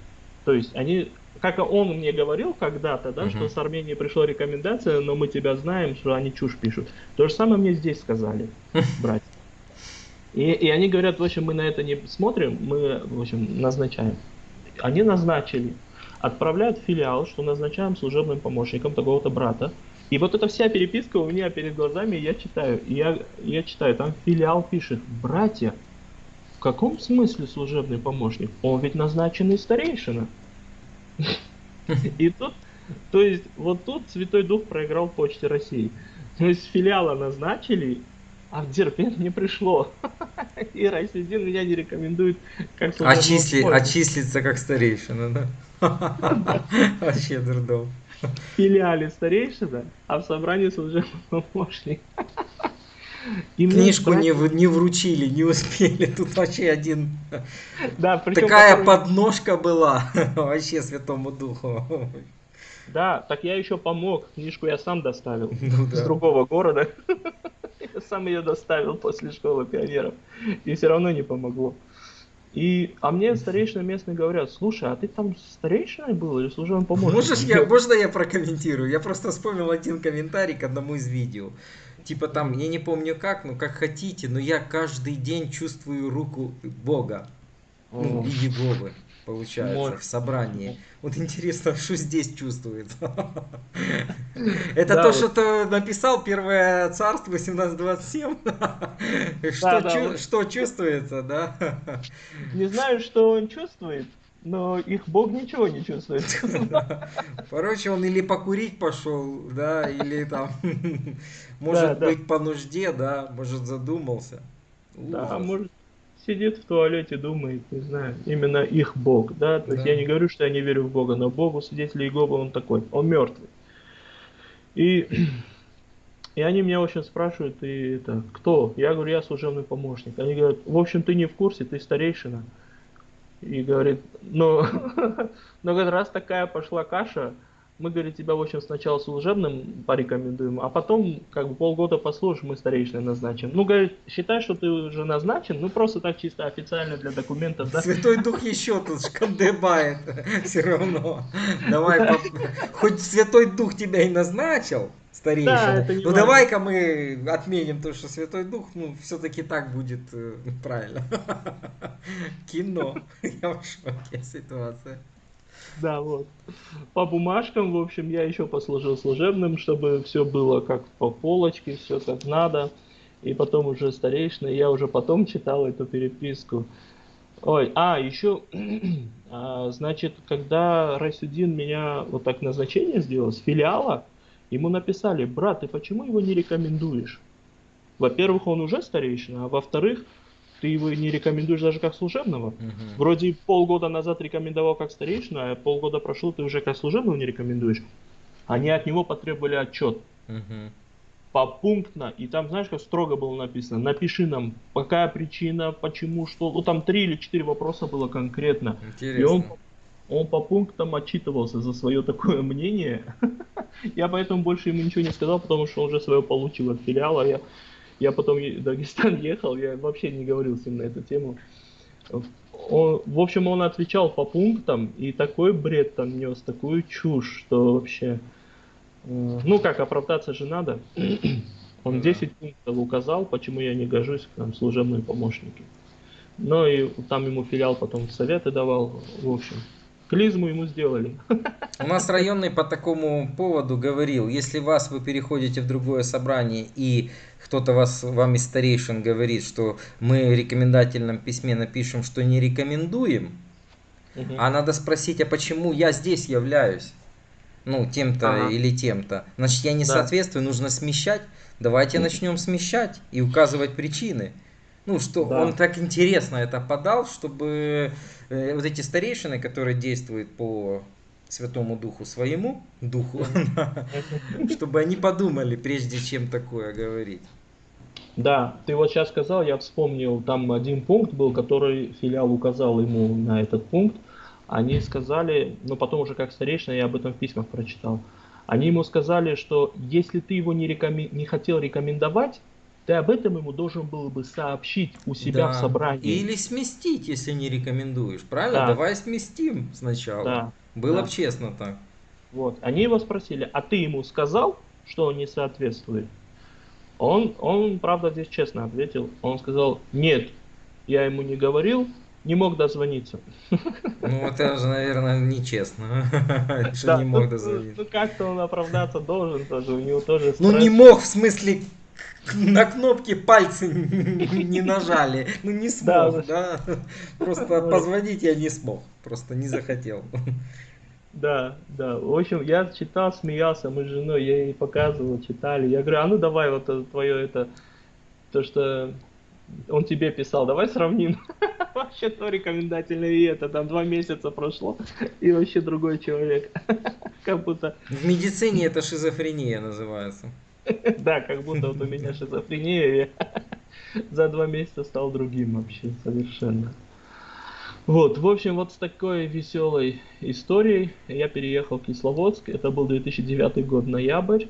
То есть они, как он мне говорил когда-то, да, Мгм. что с Армении пришла рекомендация, но мы тебя знаем, что они чушь пишут. То же самое мне здесь сказали, (laughs) братья. И, и они говорят, в общем, мы на это не смотрим, мы, в общем, назначаем. Они назначили, отправляют в филиал, что назначаем служебным помощником такого-то брата. И вот эта вся переписка у меня перед глазами, я читаю. Я, я читаю, там филиал пишет, братья, в каком смысле служебный помощник? Он ведь назначенный старейшина. И тут, то есть, вот тут Святой Дух проиграл Почте России. То есть филиала назначили, а в Дербент не пришло. (laughs) И Райсидин меня не рекомендует как служебного Очисли, помощника. очислиться как старейшина, да? (laughs) Вообще дурдом. В филиале старейшина, а в собрании служебный помощник. И Книжку не, братья- в- не вручили, не успели. (laughs) Тут вообще один... Да, Такая который- подножка была вообще Святому Духу. Да, так я еще помог. Книжку я сам доставил. (laughs) Ну С да. другого города. (laughs) Я сам ее доставил после школы пионеров. И все равно не помогло. И, а мне старейшины местные говорят, слушай, а ты там старейшиной был или служебным помощником? Можешь я, можно я прокомментирую? Я просто вспомнил один комментарий к одному из видео. Типа там, я не помню как, ну как хотите, но я каждый день чувствую руку Бога. Ну, О. и Еговы, получается, Может. в собрании. Вот интересно, (laughs) что здесь чувствуется. (laughs) Это то, что ты написал Первое Царство 1827? (laughs) Что чувствуется, да? Не знаю, что он чувствует, но их Бог ничего не чувствует. Короче, он или покурить пошел, да, или там, может быть, по нужде, да, может, задумался. Да, может сидит в туалете, думает, не знаю, именно их Бог, да, то есть Да. я не говорю, что я не верю в Бога, но Богу свидетелей Иеговы он такой, он мертвый. И, (clears throat) и они меня, общем, спрашивают, ты это, кто? Я говорю, я служебный помощник. Они говорят, в общем, ты не в курсе, ты старейшина. И говорит, ну, но (laughs) говорит, раз такая пошла каша, мы, говорит, тебя, в общем, сначала служебным порекомендуем, а потом, как бы, полгода послушаем, мы старейшиной назначим. Ну, говорит, считай, что ты уже назначен, ну, просто так чисто официально для документов, да? Святой Дух еще тут шкандыбает (laughs) все равно. Давай, хоть Святой Дух тебя и назначил, Да, старейшина, это ну давай-ка мы отменим то, что Святой Дух, ну, все-таки так будет э, правильно. (laughs) Кино. (laughs) Я в шоке ситуация. (laughs) Да, вот. По бумажкам, в общем, я еще послужил служебным, чтобы все было как по полочке, все как надо. и потом уже старейшина, я уже потом читал эту переписку. Ой, а, еще, (clears throat) а, значит, когда Райсудин меня вот так назначение сделал с филиала, ему написали, брат, ты почему его не рекомендуешь? Во-первых, он уже старейшина, а во-вторых, ты его не рекомендуешь даже как служебного. Угу. Вроде полгода назад рекомендовал как старейшина, а полгода прошло, ты уже как служебного не рекомендуешь. Они от него потребовали отчет. Угу. Попунктно. И там, знаешь, как строго было написано, напиши нам, какая причина, почему, что. Ну, там три или четыре вопроса было конкретно. Интересно. И он, он по пунктам отчитывался за свое такое мнение. (laughs) Я поэтому больше ему ничего не сказал, потому что он уже свое получил от филиала. Я, я потом в Дагестан (laughs) ехал, я вообще не говорил с ним на эту тему. Он, в общем, он отвечал по пунктам, и такой бред там нес, такую чушь, что вообще... Ну как, оправдаться же надо. (clears throat) Он 10 пунктов указал, почему я не гожусь к нам служебные помощники. Ну и там ему филиал потом советы давал, в общем. Клизму ему сделали. У нас районный по такому поводу говорил, если вас вы переходите в другое собрание и кто-то вас, вам из старейшин говорит, что мы в рекомендательном письме напишем, что не рекомендуем, угу. а надо спросить, а почему я здесь являюсь? ну, тем-то ага. или тем-то. Значит, я не да. соответствую, нужно смещать. Давайте начнем смещать и указывать причины. Ну, что да. он так интересно это подал, чтобы э, вот эти старейшины, которые действуют по Святому Духу своему, Духу, (laughs) чтобы они подумали, прежде чем такое говорить. Да, ты вот сейчас сказал, я вспомнил, там один пункт был, который филиал указал ему на этот пункт они сказали, но потом уже как старейшина, я об этом в письмах прочитал, они ему сказали, что если ты его не, рекомен... не хотел рекомендовать, ты об этом ему должен был бы сообщить у себя да. в собрании. Или сместить, если не рекомендуешь. Правильно? Да. Давай сместим сначала. Да. Было да. бы честно так. Вот. Они его спросили, а ты ему сказал, что он не соответствует? Он, он, правда, здесь честно ответил. Он сказал, нет, я ему не говорил, не мог дозвониться. Ну, это же, наверное, нечестно, (laughs) что не мог дозвониться. Ну, как-то он оправдаться должен тоже, у него тоже Ну, не мог, в смысле, (laughs) на кнопки пальцы (laughs) не нажали. Ну, не смог, да. Просто позвонить я не смог, просто не захотел. Да, да. В общем, я читал, смеялся, мы с женой, я ей показывал, читали. Я говорю, а ну давай вот твое это, то, что он тебе писал, давай сравним. (laughs) вообще то рекомендательное и это. Там два месяца прошло, и вообще другой человек. как будто... В медицине это шизофрения называется. (laughs) да, как будто вот у меня шизофрения, я (laughs) за два месяца стал другим вообще совершенно. Вот, в общем, вот с такой веселой историей я переехал в Кисловодск. Это был 2009 год, ноябрь.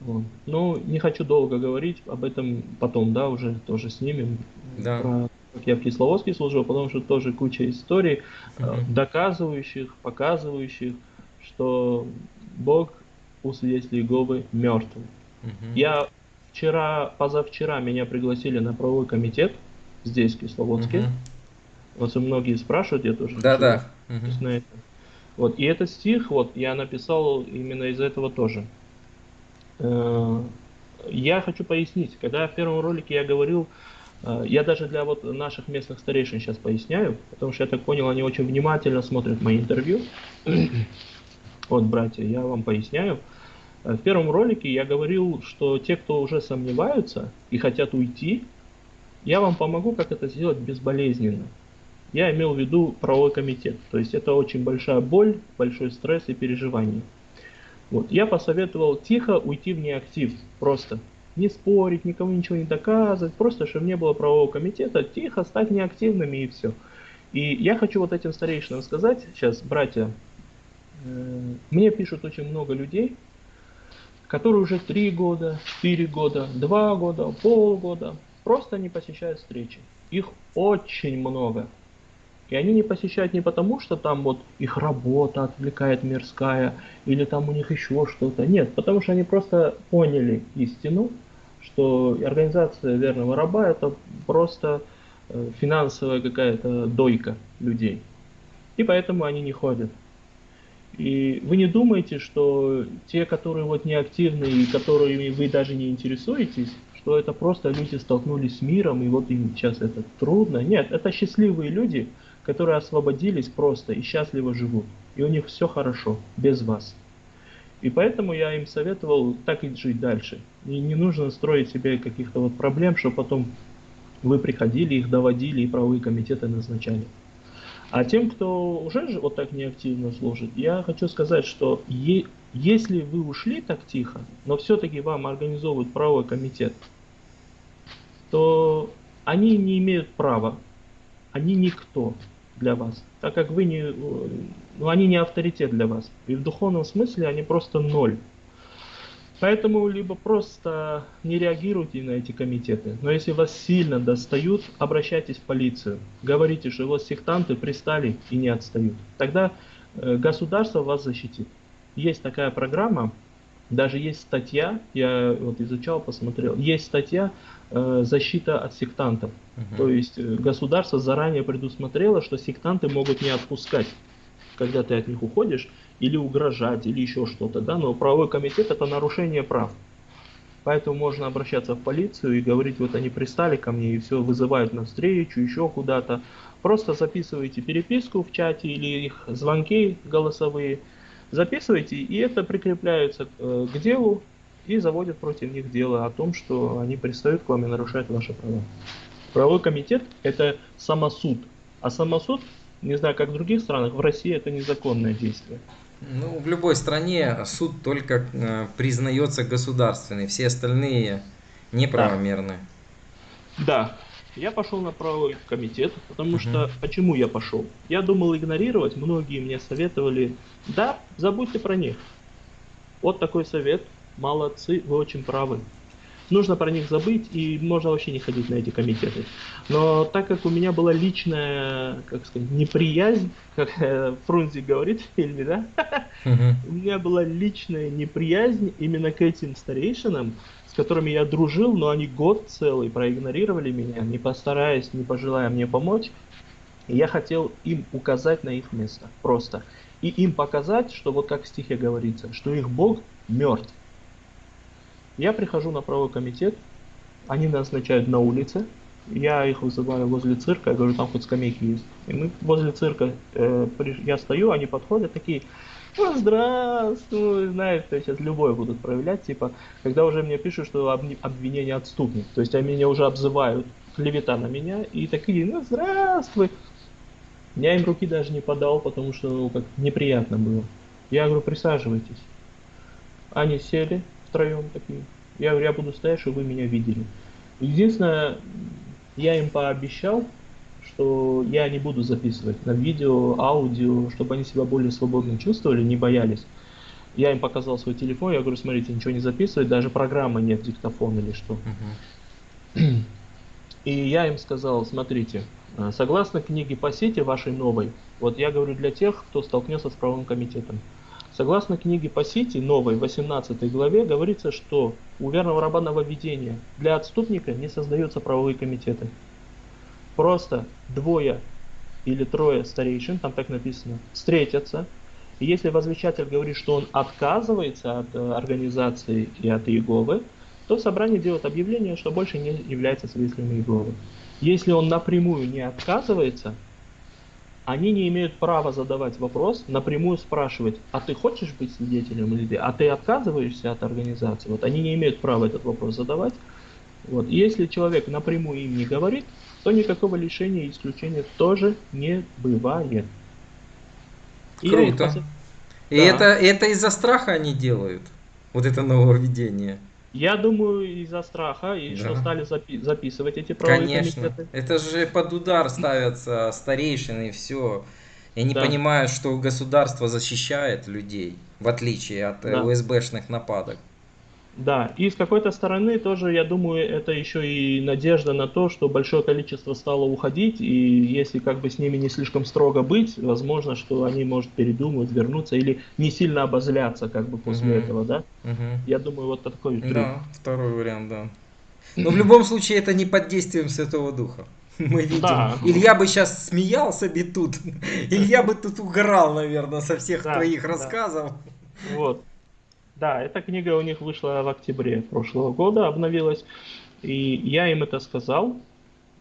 Вот. Ну, не хочу долго говорить, об этом потом, да, уже тоже снимем. Да. Про как я в Кисловодске служил, потому что тоже куча историй, uh-huh. доказывающих, показывающих, что Бог у свидетелей Иеговы мертв. Uh-huh. Я вчера, позавчера меня пригласили на правовой комитет здесь, в Кисловодске. Uh-huh. Вот многие спрашивают, я тоже. Да, да. Uh-huh. Вот, и этот стих, вот, я написал именно из этого тоже. Э, я хочу пояснить, когда в первом ролике я говорил, э, я даже для вот наших местных старейшин сейчас поясняю, потому что я так понял, они очень внимательно смотрят мои интервью. (clears throat) Вот, братья, я вам поясняю. Э, в первом ролике я говорил, что те, кто уже сомневаются и хотят уйти, я вам помогу, как это сделать безболезненно. Я имел в виду правовой комитет. То есть это очень большая боль, большой стресс и переживание. Вот. Я посоветовал тихо уйти в неактив, просто. Не спорить, никому ничего не доказывать, просто чтобы не было правового комитета, тихо стать неактивными и все. И я хочу вот этим старейшинам сказать, сейчас, братья, э, мне пишут очень много людей, которые уже 3 года, 4 года, 2 года, полгода просто не посещают встречи. Их очень много. И они не посещают не потому, что там вот их работа отвлекает мирская, или там у них еще что-то. Нет, потому что они просто поняли истину, что организация верного раба это просто э, финансовая какая-то дойка людей. И поэтому они не ходят. И вы не думаете, что те, которые вот неактивны и которыми вы даже не интересуетесь, что это просто люди столкнулись с миром, и вот им сейчас это трудно. Нет, это счастливые люди, которые освободились просто и счастливо живут. И у них все хорошо, без вас. И поэтому я им советовал так и жить дальше. И не нужно строить себе каких-то вот проблем, что потом вы приходили, их доводили и правовые комитеты назначали. А тем, кто уже вот так неактивно служит, я хочу сказать, что е если вы ушли так тихо, но все-таки вам организовывают правовой комитет, то они не имеют права, они никто для вас, так как вы не, ну, они не авторитет для вас. И в духовном смысле они просто ноль. Поэтому либо просто не реагируйте на эти комитеты, но если вас сильно достают, обращайтесь в полицию. Говорите, что вот сектанты пристали и не отстают. Тогда э, государство вас защитит. Есть такая программа, даже есть статья, я вот изучал, посмотрел, есть статья э, защита от сектантов. Угу. То есть э, государство заранее предусмотрело, что сектанты могут не отпускать, когда ты от них уходишь, или угрожать, или еще что-то, да, но правовой комитет это нарушение прав. Поэтому можно обращаться в полицию и говорить, вот они пристали ко мне и все, вызывают на встречу, еще куда-то. Просто записывайте переписку в чате или их звонки голосовые, записывайте, и это прикрепляется э, к делу и заводят против них дело о том, что они пристают к вам и нарушают ваши права. Правовой комитет это самосуд, а самосуд, не знаю как в других странах, в России это незаконное действие. Ну, в любой стране суд только э, признается государственный, все остальные неправомерны. Да. да. Я пошел на правовой комитет, потому угу. что почему я пошел? Я думал игнорировать, многие мне советовали, да, забудьте про них. Вот такой совет, молодцы, вы очень правы нужно про них забыть и можно вообще не ходить на эти комитеты. Но так как у меня была личная, как сказать, неприязнь, как э, говорит в фильме, да, (laughs) у меня была личная неприязнь именно к этим старейшинам, с которыми я дружил, но они год целый проигнорировали меня, не постараясь, не пожелая мне помочь. И я хотел им указать на их место, просто. И им показать, что вот как в стихе говорится, что их Бог мертв. Я прихожу на правовой комитет, они назначают на улице, я их вызываю возле цирка, я говорю, там хоть скамейки есть. И мы возле цирка, э, я стою, они подходят, такие, ну, здравствуй, знаешь, то сейчас любое будут проявлять, типа, когда уже мне пишут, что обвинение отступник, то есть они меня уже обзывают, клевета на меня, и такие, ну, здравствуй. Я им руки даже не подал, потому что, ну, как неприятно было. Я говорю, присаживайтесь. Они сели, втроем такие. Я говорю, я буду стоять, чтобы вы меня видели. Единственное, я им пообещал, что я не буду записывать на видео, аудио, чтобы они себя более свободно чувствовали, не боялись. Я им показал свой телефон, я говорю, смотрите, ничего не записывать, даже программы нет, диктофон или что. И я им сказал, смотрите, э, согласно книге по сети вашей новой, вот я говорю для тех, кто столкнется с правовым комитетом. Согласно книге по сети, новой, 18 главе, говорится, что у верного раба нововведения для отступника не создаются правовые комитеты. Просто двое или трое старейшин, там так написано, встретятся, и если возвещатель говорит, что он отказывается от э, организации и от Иеговы, то собрание делает объявление, что больше не является свидетелем Иеговы. Если он напрямую не отказывается, они не имеют права задавать вопрос, напрямую спрашивать, а ты хочешь быть свидетелем или ты, а ты отказываешься от организации. Вот они не имеют права этот вопрос задавать. Вот. И если человек напрямую им не говорит, то никакого лишения и исключения тоже не бывает. И Круто. И да. это, это из-за страха они делают, вот это нововведение. Я думаю, из-за страха, и да. что стали запи записывать эти правовые Конечно. комитеты. Это же под удар ставятся старейшины и все. И они да. понимают, что государство защищает людей, в отличие от да. УСБшных нападок. Да, и с какой-то стороны тоже, я думаю, это еще и надежда на то, что большое количество стало уходить, и если как бы с ними не слишком строго быть, возможно, что они, может, передумают, вернуться или не сильно обозляться как бы после угу. этого, да? Угу. Я думаю, вот такой трюк. Да, второй вариант, да. Но в любом случае это не под действием Святого Духа. (laughs) Мы видим. Да. Илья бы сейчас смеялся бы тут. (laughs) Илья бы тут угорал, наверное, со всех да, твоих да. рассказов. Вот. Да, эта книга у них вышла в октябре прошлого года, обновилась. И я им это сказал.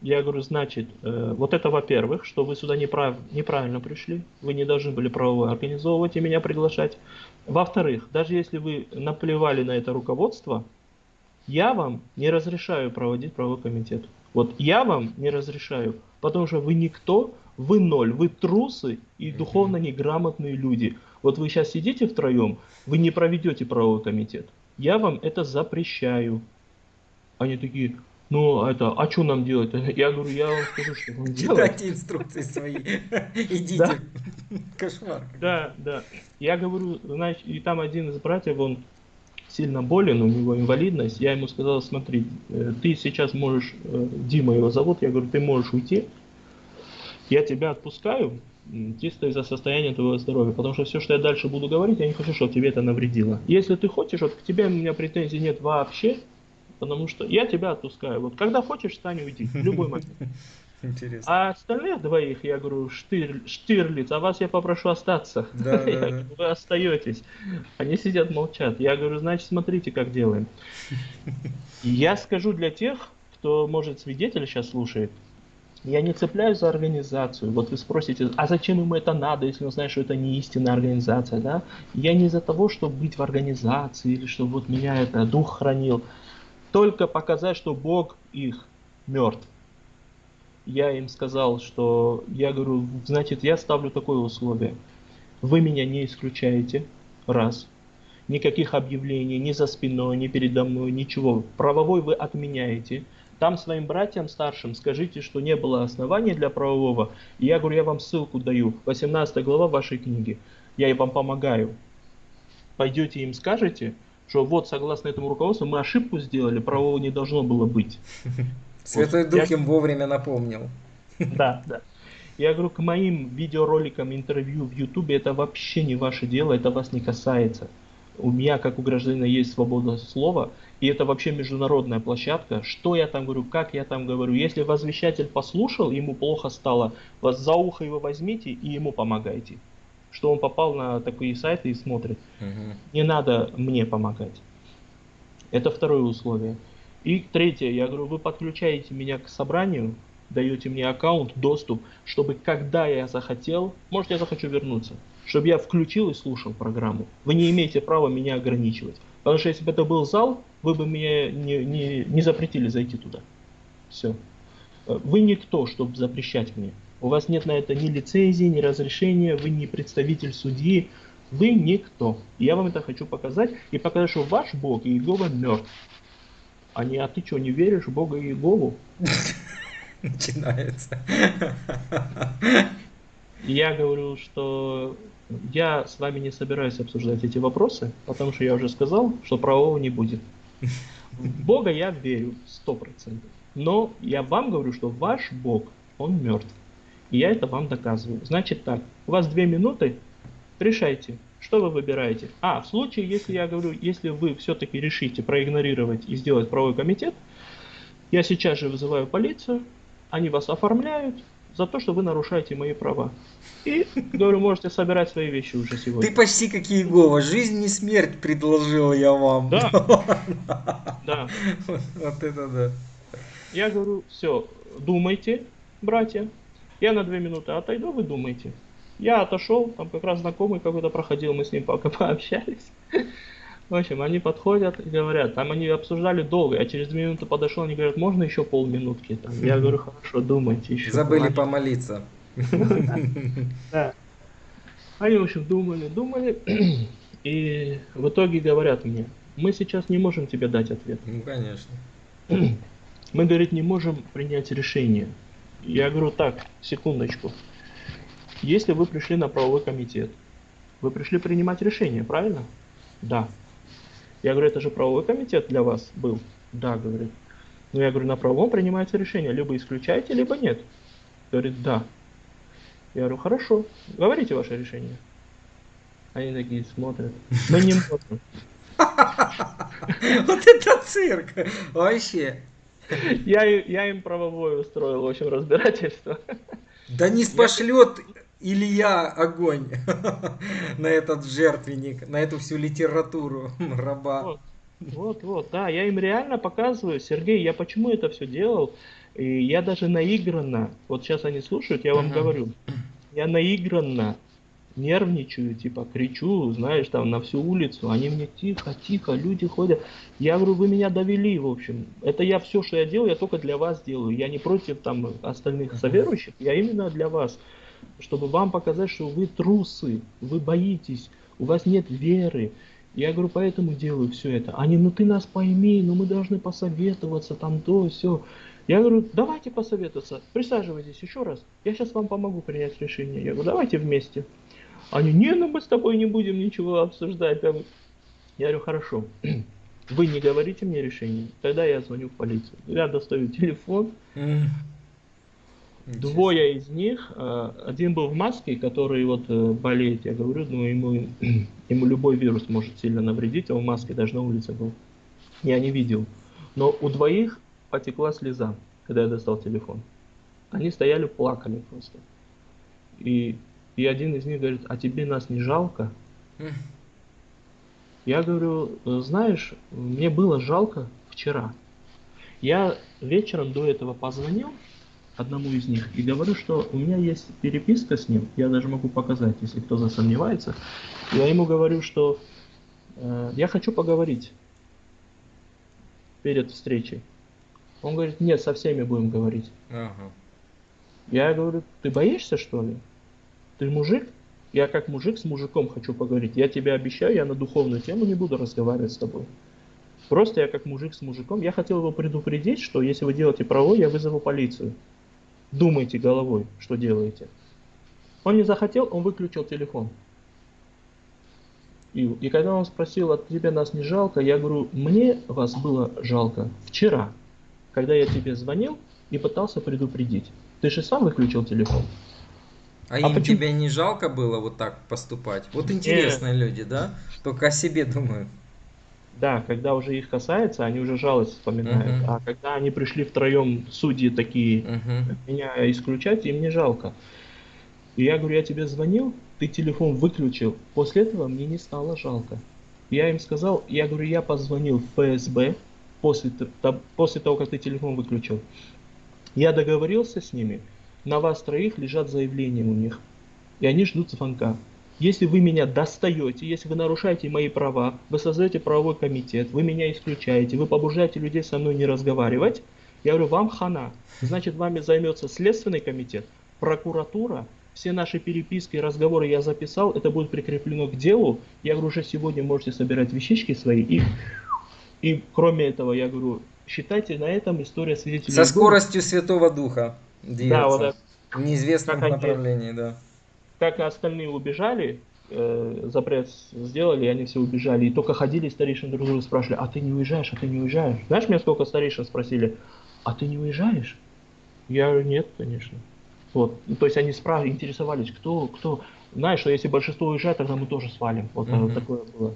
Я говорю, значит, э, вот это во-первых, что вы сюда неправ, неправильно пришли, вы не должны были правовое организовывать и меня приглашать. Во-вторых, даже если вы наплевали на это руководство, я вам не разрешаю проводить правовой комитет. Вот я вам не разрешаю, потому что вы никто, вы ноль, вы трусы и духовно неграмотные люди. Вот вы сейчас сидите втроем, вы не проведете правовой комитет. Я вам это запрещаю. Они такие, ну, это, а что нам делать? Я говорю, я вам скажу, что вам (laughs) делать. Читайте инструкции свои. (laughs) Идите. Кошмар. Да, да. Я говорю, значит, и там один из братьев, он сильно болен, у него инвалидность. Я ему сказал, смотри, э, ты сейчас можешь, э, Дима его зовут, я говорю, ты можешь уйти. Я тебя отпускаю, чисто из-за состояния твоего здоровья. Потому что все, что я дальше буду говорить, я не хочу, чтобы тебе это навредило. Если ты хочешь, вот к тебе у меня претензий нет вообще, потому что я тебя отпускаю. Вот когда хочешь, встань уйди, в любой момент. (laughs) Интересно. А остальных двоих, я говорю, Штир, Штирлиц, а вас я попрошу остаться. (laughs) Да, да, говорю, Вы остаетесь. Они сидят, молчат. Я говорю, значит, смотрите, как делаем. (laughs) Я скажу для тех, кто, может, свидетель сейчас слушает, я не цепляюсь за организацию. Вот вы спросите, а зачем ему это надо, если он знает, что это не истинная организация, да? Я не из-за того, чтобы быть в организации, или чтобы вот меня это дух хранил. Только показать, что Бог их мертв. Я им сказал, что я говорю, значит, я ставлю такое условие. Вы меня не исключаете, раз. Никаких объявлений ни за спиной, ни передо мной, ничего. Правовой вы отменяете. Там своим братьям старшим скажите, что не было основания для правового. И я говорю, я вам ссылку даю. 18 глава вашей книги. Я и вам помогаю. Пойдете им скажете, что вот согласно этому руководству мы ошибку сделали, правового не должно было быть. (laughs) Святой Дух я... им вовремя напомнил. (laughs) Да, да. Я говорю, к моим видеороликам, интервью в Ютубе это вообще не ваше дело, это вас не касается. У меня, как у гражданина, есть свобода слова, и это вообще международная площадка. Что я там говорю, как я там говорю. Если возвещатель послушал, ему плохо стало, вас за ухо его возьмите и ему помогайте. Что он попал на такие сайты и смотрит. Угу. Не надо мне помогать. Это второе условие. И третье, я говорю, вы подключаете меня к собранию, даете мне аккаунт, доступ, чтобы когда я захотел, может я захочу вернуться, чтобы я включил и слушал программу. Вы не имеете права меня ограничивать. Потому что если бы это был зал, вы бы мне не, не, не запретили зайти туда. Все. Вы никто, чтобы запрещать мне. У вас нет на это ни лицензии, ни разрешения, вы не представитель судьи, вы никто. И я вам это хочу показать и показать, что ваш Бог Иегова мертв. А не, а ты что, не веришь в Бога Иегову? (laughs) Начинается. Я говорю, что я с вами не собираюсь обсуждать эти вопросы, потому что я уже сказал, что правового не будет. Бога я верю, сто процентов. Но я вам говорю, что ваш Бог, он мертв. И я это вам доказываю. Значит так, у вас две минуты, решайте, что вы выбираете. А, в случае, если я говорю, если вы все-таки решите проигнорировать и сделать правовой комитет, я сейчас же вызываю полицию, они вас оформляют, за то, что вы нарушаете мои права. И, говорю, можете собирать свои вещи уже сегодня. Ты почти как Иегова. Жизнь и смерть предложил я вам. Да. Да. Вот это да. Я говорю, все, думайте, братья. Я на две минуты отойду, вы думайте. Я отошел, там как раз знакомый какой-то проходил, мы с ним пока (laughs) пообщались. В общем, они подходят и говорят, там они обсуждали долго, я через две минуты подошел, они говорят, можно еще полминутки? Там, я говорю, хорошо, думайте еще. Забыли помолиться. (laughs) помолиться. Они, в общем, думали, думали, (clears throat) и в итоге говорят мне, мы сейчас не можем тебе дать ответ. Ну, конечно. (clears throat) Мы, говорит, не можем принять решение. Я говорю, так, секундочку. Если вы пришли на правовой комитет, вы пришли принимать решение, правильно? Да. Я говорю, это же правовой комитет для вас был? Да, говорит. Ну, я говорю, на правовом принимается решение, либо исключаете, либо нет. Говорит, да. Я говорю, хорошо, говорите ваше решение. Они такие смотрят. Мы не можем. (laughs) Вот это цирк! Вообще. Я, я им правовое устроил, в общем, разбирательство. Да не спошлет Илья огонь (laughs) на этот жертвенник, на эту всю литературу (laughs) раба. Вот. Вот, вот, да, я им реально показываю, Сергей, я почему это все делал, и я даже наигранно, вот сейчас они слушают, я вам Мгм. говорю, я наигранно нервничаю, типа кричу, знаешь, там на всю улицу, они мне тихо, тихо, люди ходят. Я говорю, вы меня довели, в общем. Это я все, что я делаю, я только для вас делаю. Я не против там остальных соверующих, я именно для вас, чтобы вам показать, что вы трусы, вы боитесь, у вас нет веры. Я говорю, поэтому делаю все это. Они, ну ты нас пойми, ну мы должны посоветоваться, там то, все. Я говорю, давайте посоветоваться, присаживайтесь еще раз, я сейчас вам помогу принять решение. Я говорю, давайте вместе. Они, не, ну мы с тобой не будем ничего обсуждать. Я говорю, хорошо, (clears throat) вы не говорите мне решение, тогда я звоню в полицию. Я достаю телефон. Двое из них, э, один был в маске, который вот э, болеет, я говорю, ну ему, (clears throat) ему любой вирус может сильно навредить, а он в маске даже на улице был. Я не видел. Но у двоих потекла слеза, когда я достал телефон. Они стояли, плакали просто. И, и один из них говорит, а тебе нас не жалко? Я говорю, «Э, знаешь, мне было жалко вчера. Я вечером до этого позвонил одному из них и говорю, что у меня есть переписка с ним, я даже могу показать, если кто засомневается. Я ему говорю, что э, я хочу поговорить перед встречей. Он говорит, нет, со всеми будем говорить. Ага. Я говорю, ты боишься что ли? Ты мужик? Я как мужик с мужиком хочу поговорить. Я тебе обещаю, я на духовную тему не буду разговаривать с тобой. Просто я как мужик с мужиком. Я хотел его предупредить, что если вы делаете провой, я вызову полицию. Думайте головой, что делаете. Он не захотел, он выключил телефон. И, и когда он спросил, от тебя нас не жалко, я говорю, мне вас было жалко вчера, когда я тебе звонил и пытался предупредить. Ты же сам выключил телефон. А, А им почему- тебя не жалко было вот так поступать? Вот интересные люди, да? Только о себе думают. Да, когда уже их касается, они уже жалость вспоминают. Мгм. А когда они пришли втроем, судьи такие, Мгм. меня исключать, им не жалко. И я говорю, я тебе звонил, ты телефон выключил. После этого мне не стало жалко. Я им сказал, я говорю, я позвонил в ФСБ после, после того, как ты телефон выключил. Я договорился с ними, на вас троих лежат заявления у них. И они ждут звонка. Если вы меня достаете, если вы нарушаете мои права, вы создаете правовой комитет, вы меня исключаете, вы побуждаете людей со мной не разговаривать, я говорю, вам хана. Значит, вами займется Следственный комитет, прокуратура, все наши переписки и разговоры я записал, это будет прикреплено к делу. Я говорю, уже сегодня можете собирать вещички свои. И, и кроме этого, я говорю, считайте на этом история свидетелей. Со скоростью Святого Духа Да, вот двигаться. так. В неизвестном Как они- направлении, да. Как и остальные убежали, э, запрет сделали, и они все убежали. И только ходили старейшины друг друга спрашивали, а ты не уезжаешь, а ты не уезжаешь? Знаешь, меня сколько старейшин спросили, а ты не уезжаешь? Я говорю, нет, конечно. Вот. Ну, То есть они спрашивали, интересовались, кто, кто. Знаешь, что если большинство уезжает, тогда мы тоже свалим. Вот Мгм. такое было.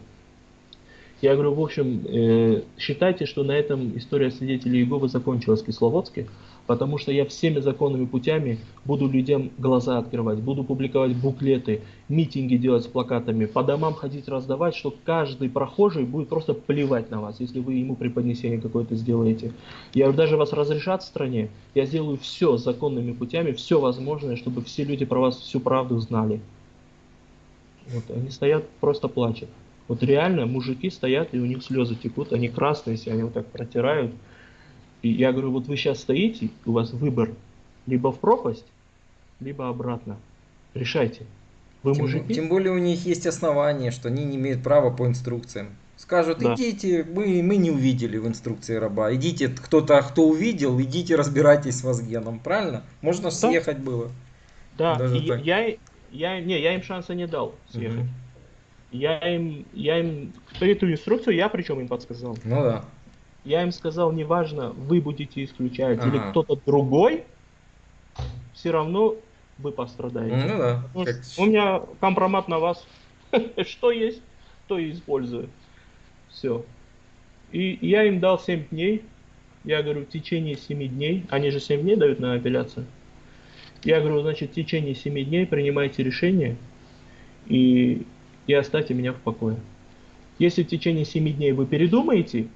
Я говорю, в общем, э, считайте, что на этом история свидетелей Иеговы закончилась в Кисловодске, потому что я всеми законными путями буду людям глаза открывать, буду публиковать буклеты, митинги делать с плакатами, по домам ходить раздавать, что каждый прохожий будет просто плевать на вас, если вы ему преподнесение какое-то сделаете. Я даже вас разрешат в стране, я сделаю все законными путями, все возможное, чтобы все люди про вас всю правду знали. Вот, они стоят, просто плачут. Вот реально мужики стоят, и у них слезы текут, они красные, все, они вот так протирают. И я говорю, вот вы сейчас стоите, у вас выбор либо в пропасть, либо обратно. Решайте. Вы Тем, мужики? тем более у них есть основания, что они не имеют права по инструкциям. Скажут, Да. идите, мы, мы не увидели в инструкции раба. Идите, кто-то, кто увидел, идите разбирайтесь с Вазгеном. Правильно? Можно съехать было. Да, даже и так. я, я, не, я им шанса не дал съехать. Мгм. Я им, я им, эту инструкцию я причем им подсказал. Ну да. Я им сказал, неважно, вы будете исключать или Ага. кто-то другой, все равно вы пострадаете. Ну да. Потому Как- У меня компромат на вас. (laughs) Что есть, то и использую. Все. И я им дал 7 дней. Я говорю, в течение 7 дней. Они же 7 дней дают на апелляцию. Я говорю, значит, в течение 7 дней принимайте решение и, и оставьте меня в покое. Если в течение 7 дней вы передумаете,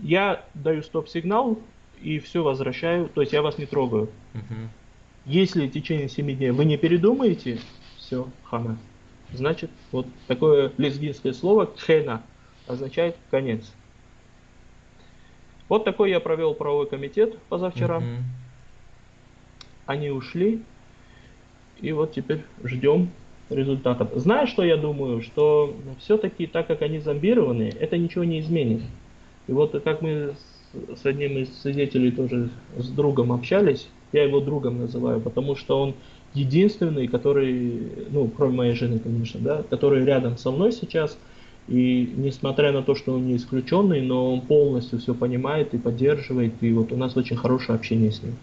я даю стоп-сигнал и все возвращаю, то есть я вас не трогаю. Угу. Если в течение 7 дней вы не передумаете, все, хана. Значит, вот такое лезгинское слово «хена» означает «конец». Вот такой я провел правовой комитет позавчера. Угу. Они ушли. И вот теперь ждем результатов. Знаешь, что я думаю? Что все-таки, так как они зомбированы, это ничего не изменит. И вот как мы с одним из свидетелей тоже с другом общались, я его другом называю, потому что он единственный, который, ну, кроме моей жены, конечно, да, который рядом со мной сейчас, и несмотря на то, что он не исключенный, но он полностью все понимает и поддерживает, и вот у нас очень хорошее общение с ним.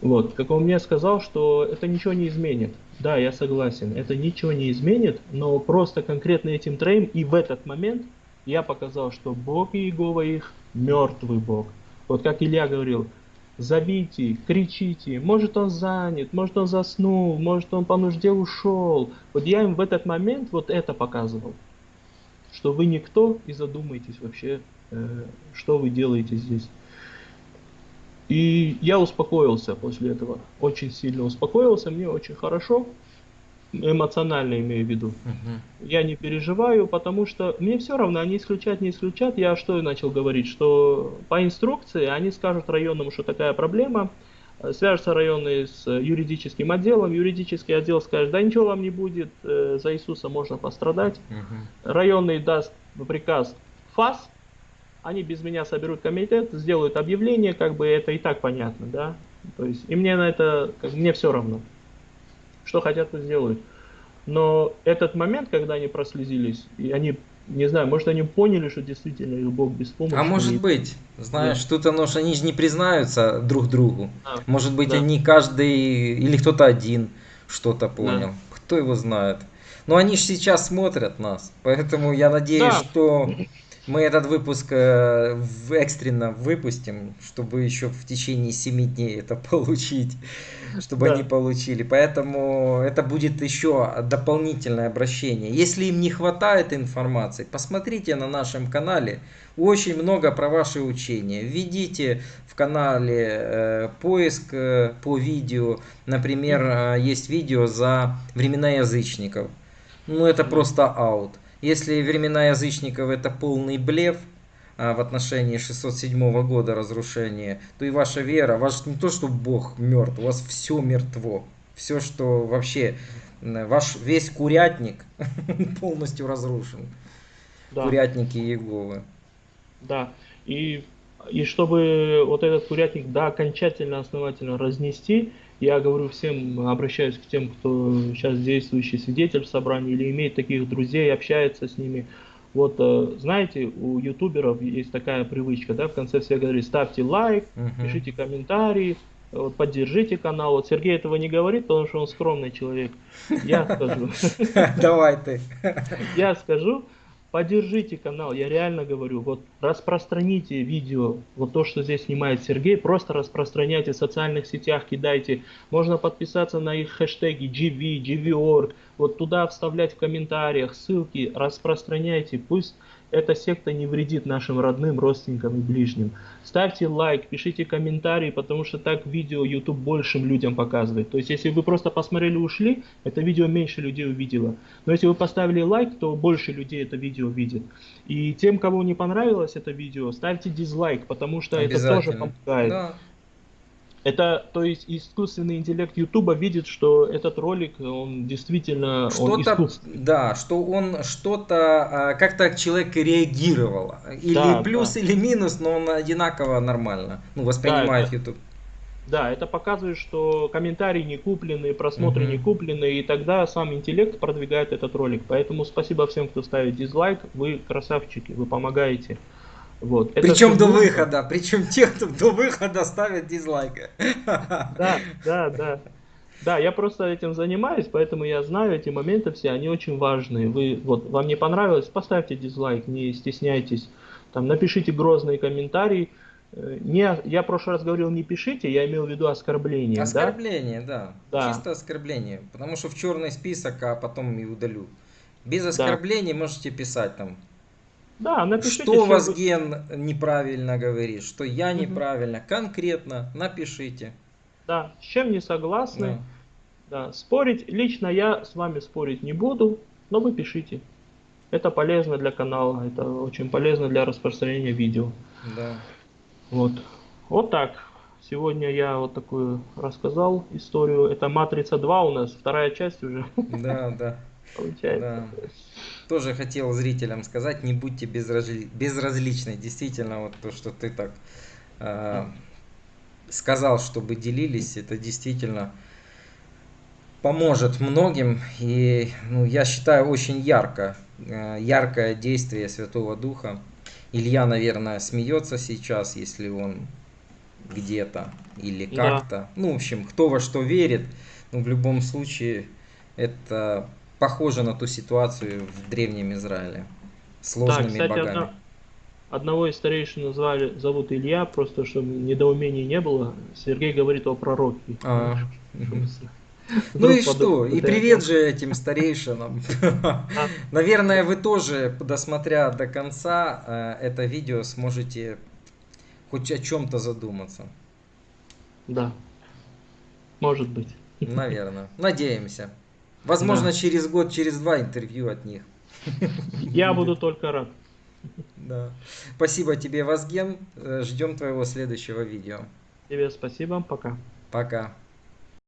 Вот, как он мне сказал, что это ничего не изменит. Да, я согласен, это ничего не изменит, но просто конкретно этим троим и в этот момент я показал, что Бог Иегова их мертвый Бог. Вот как Илья говорил, зовите, кричите, может он занят, может он заснул, может он по нужде ушел. Вот я им в этот момент вот это показывал, что вы никто и задумайтесь вообще, э, что вы делаете здесь. И я успокоился после этого, очень сильно успокоился, мне очень хорошо, эмоционально имею в виду. Угу. Я не переживаю, потому что мне все равно, они исключат, не исключат. Я что начал говорить, что по инструкции они скажут районному, что такая проблема, свяжутся районные с юридическим отделом, юридический отдел скажет, да ничего вам не будет, э, за Иисуса можно пострадать. Угу. Районный даст приказ ФАС, они без меня соберут комитет, сделают объявление, как бы это и так понятно, да. То есть, и мне на это, как, мне все равно. Что хотят, то сделают. Но этот момент, когда они прослезились, и они, не знаю, может они поняли, что действительно их Бог беспомощный. А может быть, знаешь, да. тут оно, что они же не признаются друг другу. А, может быть, да. они каждый, или кто-то один что-то понял. Да. Кто его знает. Но они же сейчас смотрят нас, поэтому я надеюсь, да. что мы этот выпуск э, экстренно выпустим, чтобы еще в течение 7 дней это (laughs) получить, чтобы да. они получили. Поэтому это будет еще дополнительное обращение. Если им не хватает информации, посмотрите на нашем канале. Очень много про ваши учения. Введите в канале э, поиск э, по видео. Например, э, есть видео за времена язычников. Ну это просто аут. Если времена язычников это полный блеф а, в отношении 607 года разрушения, то и ваша вера, ваш не то, что Бог мертв, у вас все мертво. Все, что вообще, ваш весь курятник (laughs) полностью разрушен. Да. Курятники Иеговы. Да, и, и чтобы вот этот курятник, да, окончательно, основательно разнести, я говорю всем, обращаюсь к тем, кто сейчас действующий свидетель в собрании или имеет таких друзей, общается с ними. Вот, э, знаете, у ютуберов есть такая привычка, да, в конце все говорят, ставьте лайк, uh-huh. пишите комментарии, вот, поддержите канал. Вот Сергей этого не говорит, потому что он скромный человек. Я скажу. (laughs) Давай ты. Я скажу, Поддержите канал, я реально говорю, вот распространите видео, вот то, что здесь снимает Сергей, просто распространяйте в социальных сетях, кидайте. Можно подписаться на их хэштеги GV, GV.org, вот туда вставлять в комментариях ссылки, распространяйте, пусть эта секта не вредит нашим родным, родственникам и ближним. Ставьте лайк, пишите комментарии, потому что так видео YouTube большим людям показывает. То есть, если вы просто посмотрели и ушли, это видео меньше людей увидело. Но если вы поставили лайк, то больше людей это видео видит. И тем, кому не понравилось это видео, ставьте дизлайк, потому что это тоже помогает. Да. Это, то есть, искусственный интеллект Ютуба видит, что этот ролик, он действительно что-то, да, что он что-то, а, как-то человек реагировал. Или да, плюс, да. или минус, но он одинаково нормально, ну, воспринимает да, YouTube. Да, это показывает, что комментарии не куплены, просмотры угу. не куплены, и тогда сам интеллект продвигает этот ролик. Поэтому спасибо всем, кто ставит дизлайк, вы красавчики, вы помогаете. Вот. Причем до нужно. выхода, причем те, кто до выхода ставят дизлайк. Да, да, да. Да, я просто этим занимаюсь, поэтому я знаю эти моменты все, они очень важные. Вы, вот, вам не понравилось, поставьте дизлайк, не стесняйтесь. Там, напишите грозный комментарий. Э, не, я в прошлый раз говорил, не пишите, я имел в виду оскорбление. Оскорбление, да? да. да. Чисто оскорбление. Потому что в черный список, а потом и удалю. Без оскорблений да. можете писать там Да, напишите. Что вы- Вазген неправильно говорит, что я Мгм. неправильно, конкретно напишите. Да, с чем не согласны. Да. Да, спорить, лично я с вами спорить не буду, но вы пишите. Это полезно для канала, это очень полезно для распространения видео. Да. Вот. Вот так. Сегодня я вот такую рассказал историю. Это Матрица 2 у нас, вторая часть уже Да, да, (laughs) получается. да. Тоже хотел зрителям сказать, не будьте безразли- безразличны. Действительно, вот то, что ты так э, сказал, чтобы делились, это действительно поможет многим. И ну, я считаю очень ярко, э, яркое действие Святого Духа. Илья, наверное, смеется сейчас, если он где-то или Да. как-то. Ну, в общем, кто во что верит. Но в любом случае это похоже на ту ситуацию в Древнем Израиле. С Да, кстати, богами. одна- одного из старейшин назвали, зовут Илья, просто чтобы недоумений не было. Сергей говорит о пророке. А, Ну и что? И привет же этим старейшинам. А, Наверное, вы тоже, досмотря до конца э, это видео, сможете хоть о чем-то задуматься. Да. Может быть. Наверное. Надеемся. Возможно, Да. через год, через два интервью от них. Я буду только рад. Да. Спасибо тебе, Вазген. Ждем твоего следующего видео. Тебе спасибо. Пока. Пока.